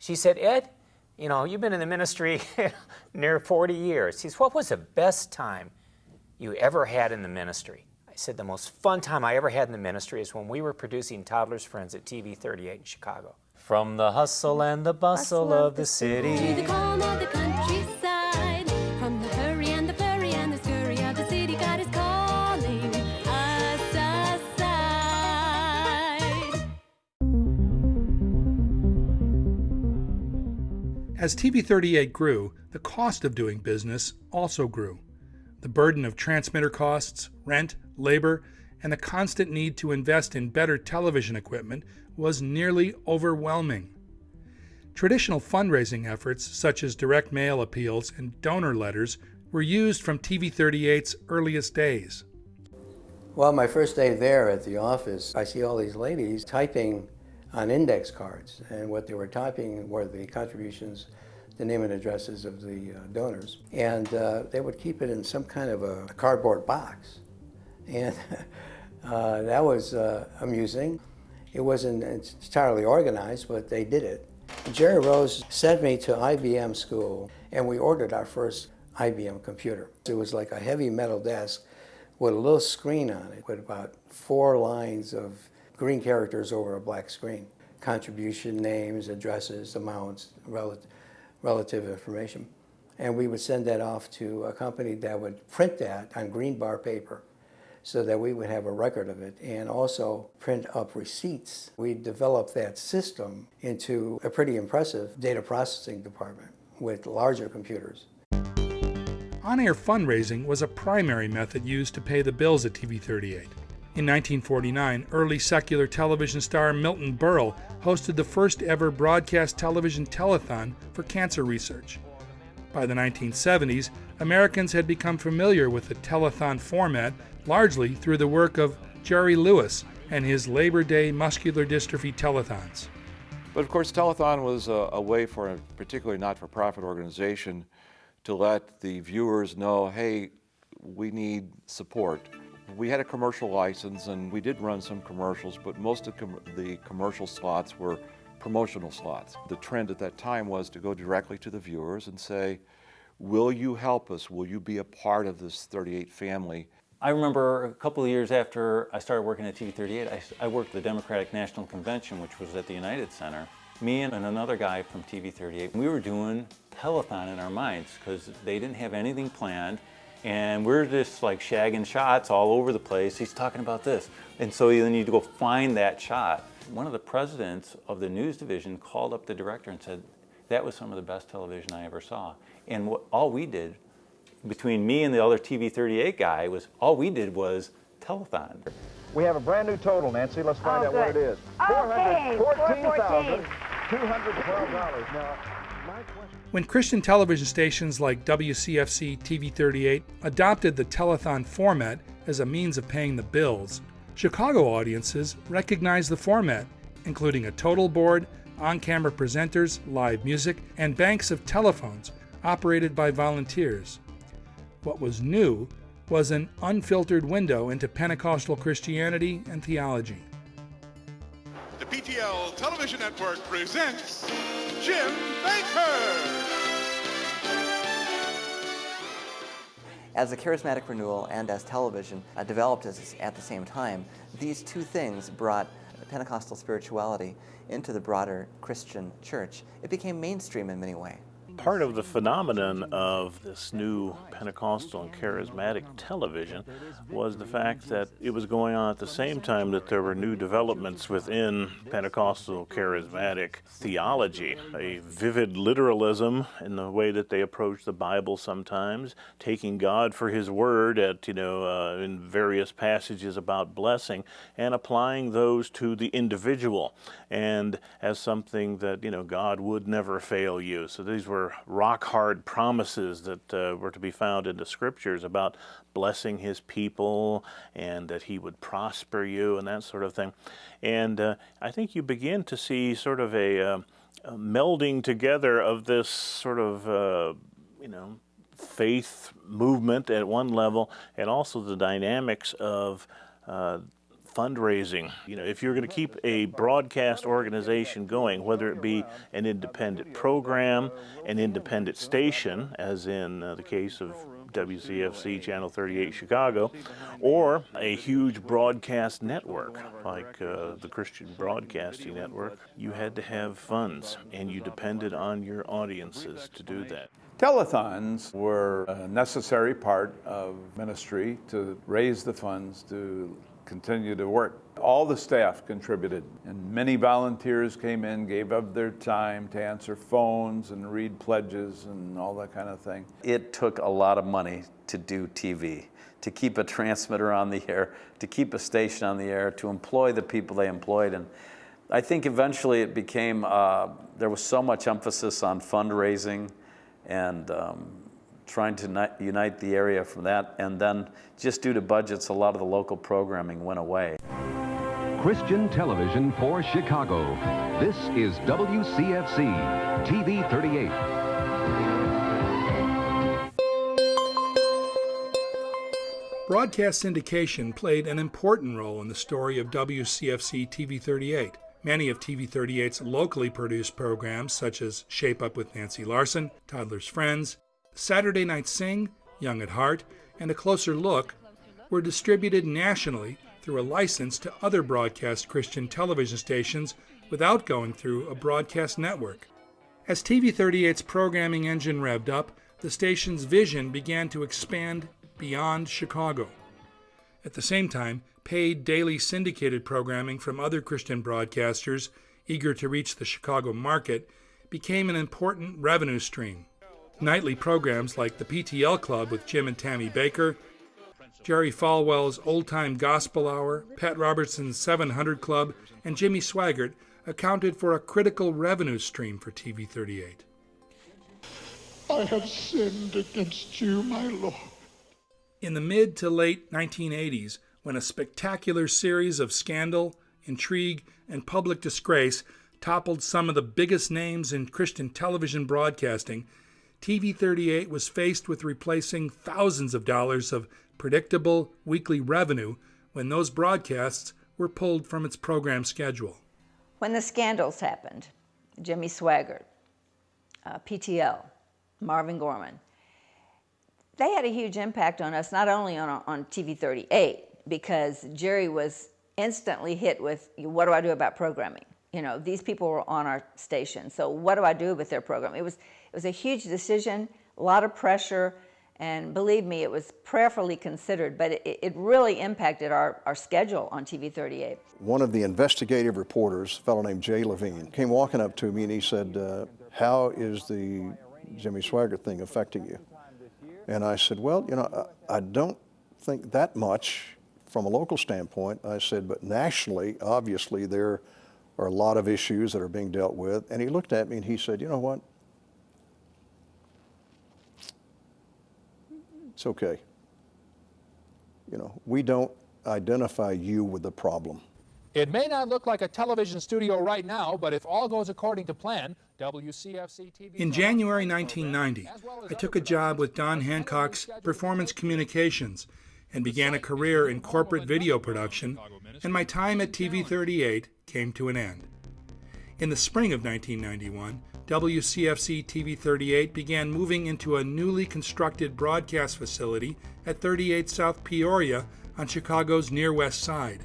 she said, Ed, you know, you've been in the ministry near 40 years. He said, What was the best time you ever had in the ministry? I said, The most fun time I ever had in the ministry is when we were producing Toddler's Friends at TV 38 in Chicago. From the hustle and the bustle of the city. To the calm of the countryside, As TV 38 grew, the cost of doing business also grew. The burden of transmitter costs, rent, labor, and the constant need to invest in better television equipment was nearly overwhelming. Traditional fundraising efforts, such as direct mail appeals and donor letters, were used from TV 38's earliest days. Well, my first day there at the office, I see all these ladies typing on index cards, and what they were typing were the contributions, the name and addresses of the uh, donors, and uh, they would keep it in some kind of a cardboard box, and uh, that was uh, amusing. It wasn't entirely organized, but they did it. Jerry Rose sent me to IBM school, and we ordered our first IBM computer. It was like a heavy metal desk with a little screen on it with about four lines of green characters over a black screen. Contribution names, addresses, amounts, rel relative information. And we would send that off to a company that would print that on green bar paper so that we would have a record of it and also print up receipts. We developed that system into a pretty impressive data processing department with larger computers. On-air fundraising was a primary method used to pay the bills at TV 38. In 1949, early secular television star Milton Berle hosted the first ever broadcast television telethon for cancer research. By the 1970s, Americans had become familiar with the telethon format largely through the work of Jerry Lewis and his Labor Day muscular dystrophy telethons. But of course, telethon was a, a way for a particularly not-for-profit organization to let the viewers know, hey, we need support. We had a commercial license and we did run some commercials, but most of com the commercial slots were promotional slots. The trend at that time was to go directly to the viewers and say, will you help us? Will you be a part of this 38 family? I remember a couple of years after I started working at TV 38, I, I worked the Democratic National Convention, which was at the United Center. me and another guy from TV38, we were doing telethon in our minds because they didn't have anything planned and we're just like shagging shots all over the place. He's talking about this. And so you need to go find that shot. One of the presidents of the news division called up the director and said, that was some of the best television I ever saw. And what, all we did, between me and the other TV38 guy, was all we did was telethon. We have a brand new total, Nancy. Let's find Oh, out what it good. is. Okay, $414,212. Now, my question... When Christian television stations like WCFC TV 38 adopted the telethon format as a means of paying the bills, Chicago audiences recognized the format, including a total board, on camera presenters, live music, and banks of telephones operated by volunteers. What was new was an unfiltered window into Pentecostal Christianity and theology. The PTL Television Network presents Jim Bakker. As the charismatic renewal and as television uh, developed as, at the same time, these two things brought Pentecostal spirituality into the broader Christian church. It became mainstream in many ways. Part of the phenomenon of this new Pentecostal and charismatic television was the fact that it was going on at the same time that there were new developments within Pentecostal charismatic theology. A vivid literalism in the way that they approach the Bible sometimes, taking God for His word at, you know, uh, in various passages about blessing, and applying those to the individual and as something that, you know, God would never fail you. So these were rock hard promises that uh, were to be found in the scriptures about blessing his people and that he would prosper you and that sort of thing. And uh, I think you begin to see sort of a, uh, a melding together of this sort of, uh, you know, faith movement at one level and also the dynamics of uh, fundraising. You know, if you're going to keep a broadcast organization going, whether it be an independent program, an independent station, as in uh, the case of WCFC Channel 38 Chicago, or a huge broadcast network like uh, the Christian Broadcasting Network, you had to have funds and you depended on your audiences to do that. Telethons were a necessary part of ministry to raise the funds to continue to work. All the staff contributed, and many volunteers came in, gave up their time to answer phones and read pledges and all that kind of thing. It took a lot of money to do TV, to keep a transmitter on the air, to keep a station on the air, to employ the people they employed. And I think eventually it became, uh, there was so much emphasis on fundraising and um, trying to unite the area from that. And then just due to budgets, a lot of the local programming went away. Christian television for Chicago. This is WCFC TV 38. Broadcast syndication played an important role in the story of WCFC TV 38. Many of TV 38's locally produced programs, such as Shape Up with Nancy Larson, Toddler's Friends, Saturday Night Sing, Young at Heart, and A Closer Look, were distributed nationally through a license to other broadcast Christian television stations without going through a broadcast network. As TV 38's programming engine revved up, the station's vision began to expand beyond Chicago. At the same time, paid daily syndicated programming from other Christian broadcasters eager to reach the Chicago market became an important revenue stream. Nightly programs like the PTL Club with Jim and Tammy Bakker, Jerry Falwell's Old Time Gospel Hour, Pat Robertson's 700 Club, and Jimmy Swaggart accounted for a critical revenue stream for TV 38. I have sinned against you, my Lord. In the mid to late 1980s, when a spectacular series of scandal, intrigue, and public disgrace toppled some of the biggest names in Christian television broadcasting, TV 38 was faced with replacing thousands of dollars of predictable weekly revenue when those broadcasts were pulled from its program schedule. When the scandals happened, Jimmy Swaggart, uh, PTL, Marvin Gorman, they had a huge impact on us, not only on, on TV 38, because Jerry was instantly hit with, what do I do about programming? You know, these people were on our station. So what do I do with their program? It was it was a huge decision, a lot of pressure, and believe me, it was prayerfully considered, but it, it really impacted our, our schedule on TV 38. One of the investigative reporters, a fellow named Jay Levine, came walking up to me and he said, uh, how is the Jimmy Swaggart thing affecting you? And I said, well, you know, I, I don't think that much from a local standpoint. I said, but nationally, obviously, there are a lot of issues that are being dealt with. And he looked at me and he said, you know what? It's okay. You know, we don't identify you with the problem. It may not look like a television studio right now, but if all goes according to plan, WCFC TV. In January 1990, I took a job with Don Hancock's Performance Communications and began a career in corporate video production, and my time at TV 38 came to an end. In the spring of 1991, WCFC TV 38 began moving into a newly constructed broadcast facility at 38 South Peoria on Chicago's near west side.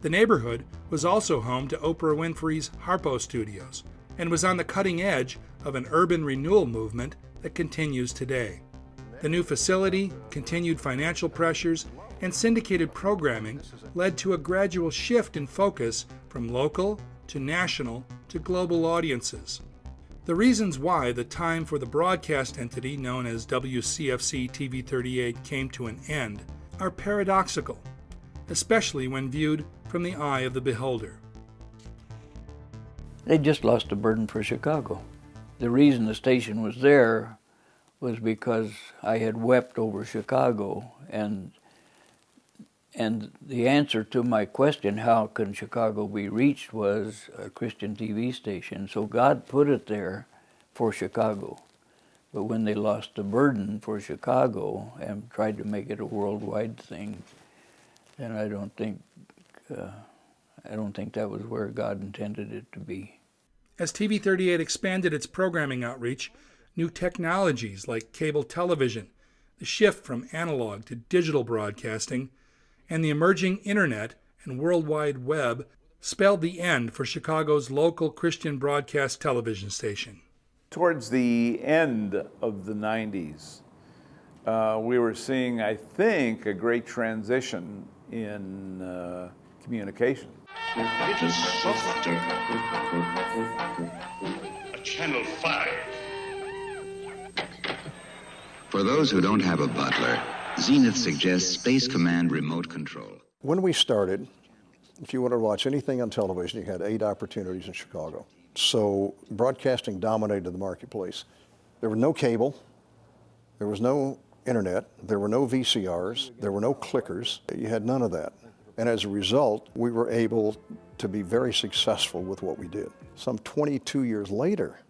The neighborhood was also home to Oprah Winfrey's Harpo Studios and was on the cutting edge of an urban renewal movement that continues today. The new facility, continued financial pressures, and syndicated programming led to a gradual shift in focus from local to national to global audiences. The reasons why the time for the broadcast entity known as WCFC TV 38 came to an end are paradoxical, especially when viewed from the eye of the beholder. They just lost a burden for Chicago. The reason the station was there was because I had wept over Chicago and and the answer to my question, how can Chicago be reached, was a Christian TV station. So God put it there for Chicago. But when they lost the burden for Chicago and tried to make it a worldwide thing, then I don't think uh, I don't think that was where God intended it to be. As TV 38 expanded its programming outreach, new technologies like cable television, the shift from analog to digital broadcasting, and the emerging internet and World Wide Web spelled the end for Chicago's local Christian broadcast television station. Towards the end of the 90s, uh, we were seeing, I think, a great transition in uh, communication. It is softer. A channel 5. For those who don't have a butler, Zenith suggests Space Command remote control. When we started, if you wanted to watch anything on television, you had eight opportunities in Chicago. So broadcasting dominated the marketplace. There was no cable, there was no internet, there were no VCRs, there were no clickers. You had none of that. And as a result, we were able to be very successful with what we did. Some 22 years later,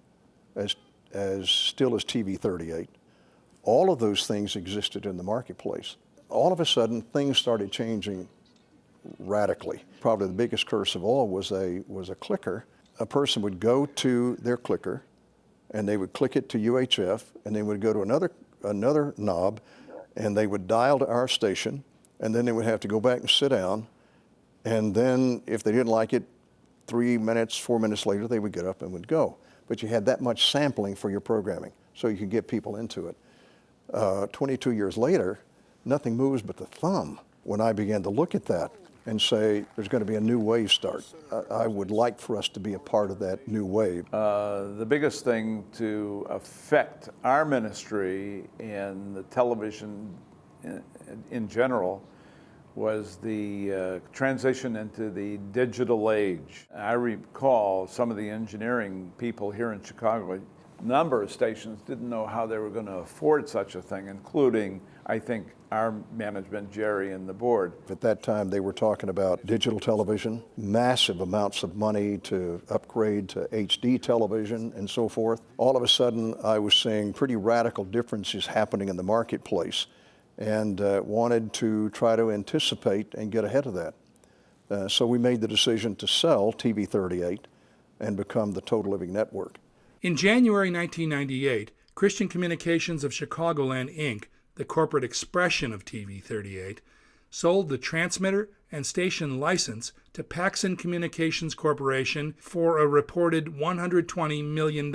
as, as still as TV 38, all of those things existed in the marketplace. All of a sudden, things started changing radically. Probably the biggest curse of all was a, was a clicker. A person would go to their clicker, and they would click it to UHF, and they would go to another, another knob, and they would dial to our station, and then they would have to go back and sit down, and then if they didn't like it, three minutes, four minutes later, they would get up and would go. But you had that much sampling for your programming, so you could get people into it. Uh, 22 years later, nothing moves but the thumb. When I began to look at that and say, there's going to be a new wave start, I, would like for us to be a part of that new wave. Uh, the biggest thing to affect our ministry and the television in, in general was the uh, transition into the digital age. I recall some of the engineering people here in Chicago number of stations didn't know how they were going to afford such a thing, including, I think, our management, Jerry, and the board. At that time, they were talking about digital television, massive amounts of money to upgrade to HD television and so forth. All of a sudden, I was seeing pretty radical differences happening in the marketplace and uh, wanted to try to anticipate and get ahead of that. Uh, so we made the decision to sell TV 38 and become the Total Living Network. In January 1998, Christian Communications of Chicagoland, Inc., the corporate expression of TV 38, sold the transmitter and station license to Paxson Communications Corporation for a reported $120 million.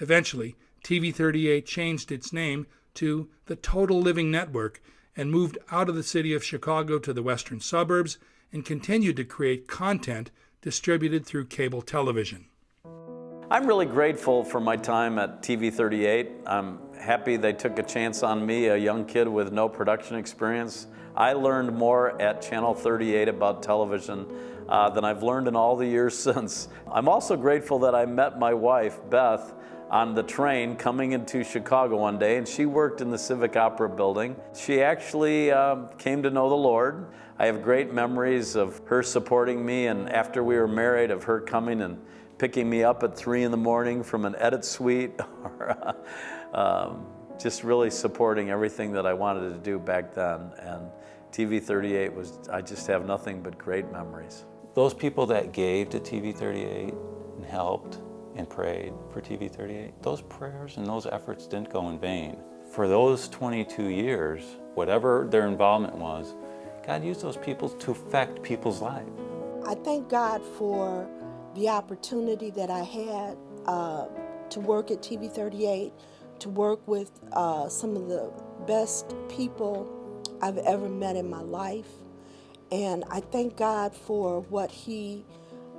Eventually, TV 38 changed its name to the Total Living Network and moved out of the city of Chicago to the western suburbs and continued to create content distributed through cable television. I'm really grateful for my time at TV 38. I'm happy they took a chance on me, a young kid with no production experience. I learned more at Channel 38 about television uh, than I've learned in all the years since. I'm also grateful that I met my wife, Beth, on the train coming into Chicago one day, and she worked in the Civic Opera building. She actually um, came to know the Lord. I have great memories of her supporting me, and after we were married, of her coming and picking me up at three in the morning from an edit suite, or um, just really supporting everything that I wanted to do back then. And TV 38 was, I just have nothing but great memories. Those people that gave to TV 38 and helped and prayed for TV 38, those prayers and those efforts didn't go in vain. For those 22 years, whatever their involvement was, God used those people to affect people's lives. I thank God for the opportunity that I had uh, to work at TV 38, to work with uh, some of the best people I've ever met in my life. And I thank God for what He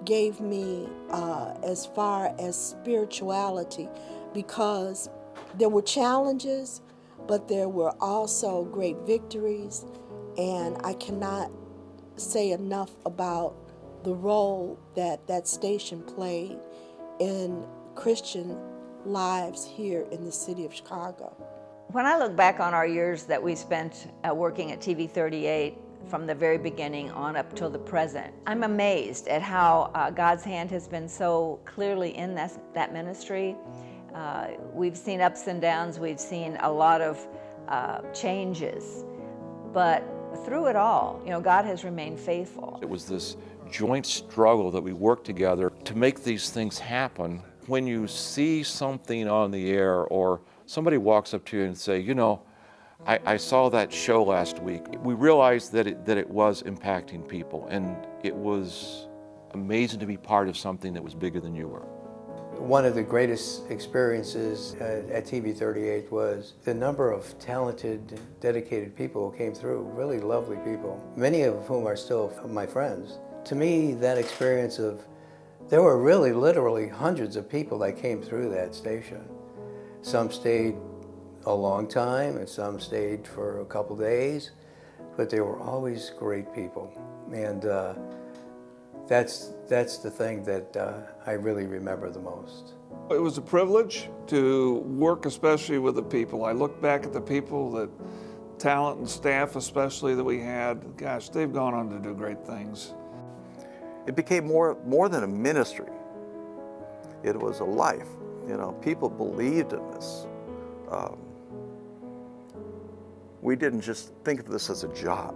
gave me uh, as far as spirituality because there were challenges, but there were also great victories. And I cannot say enough about the role that that station played in Christian lives here in the city of Chicago. When I look back on our years that we spent uh, working at TV 38, from the very beginning on up till the present. I'm amazed at how uh, God's hand has been so clearly in that, that ministry. Uh, we've seen ups and downs, we've seen a lot of uh, changes, but through it all, you know, God has remained faithful. It was this joint struggle that we work together to make these things happen. When you see something on the air or somebody walks up to you and say, you know, I, I, saw that show last week. We realized that it, that it was impacting people, and it was amazing to be part of something that was bigger than you were. One of the greatest experiences uh, at, at TV 38 was the number of talented, dedicated people who came through, really lovely people, many of whom are still my friends. To me, that experience of, there were really literally hundreds of people that came through that station. Some stayed a long time and some stayed for a couple days, but they were always great people. And uh, that's, that's the thing that uh, I really remember the most. It was a privilege to work especially with the people. I look back at the people that, talent and staff especially that we had, gosh, they've gone on to do great things. It became more, more than a ministry. It was a life. You know, people believed in this. Um, we didn't just think of this as a job.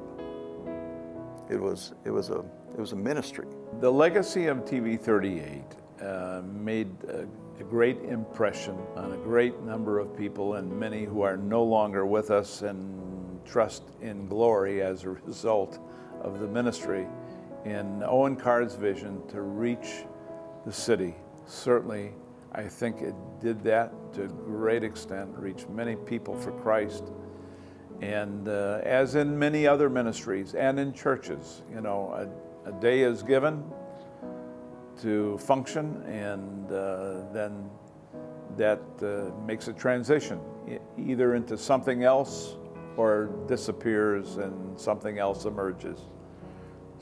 It was, it was, a, it was a ministry. The legacy of TV 38 uh, made a, a, great impression on a great number of people and many who are no longer with us and trust in glory as a result of the ministry in Owen Carr's vision to reach the city. Certainly, I think it did that to a great extent, reach many people for Christ. And uh, as in many other ministries and in churches, you know, a, a day is given to function and uh, then that uh, makes a transition either into something else or disappears and something else emerges.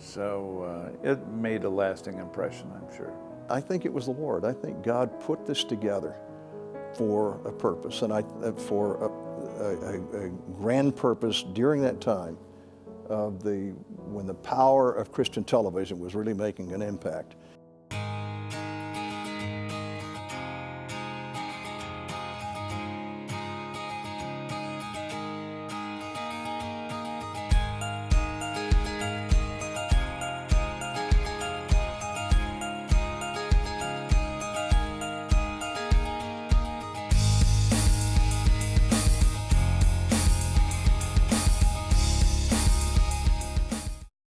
So uh, it made a lasting impression, I'm sure. I think it was the Lord. I think God put this together for a purpose and I, uh, for a, a, a, grand purpose during that time of the, when the power of Christian television was really making an impact.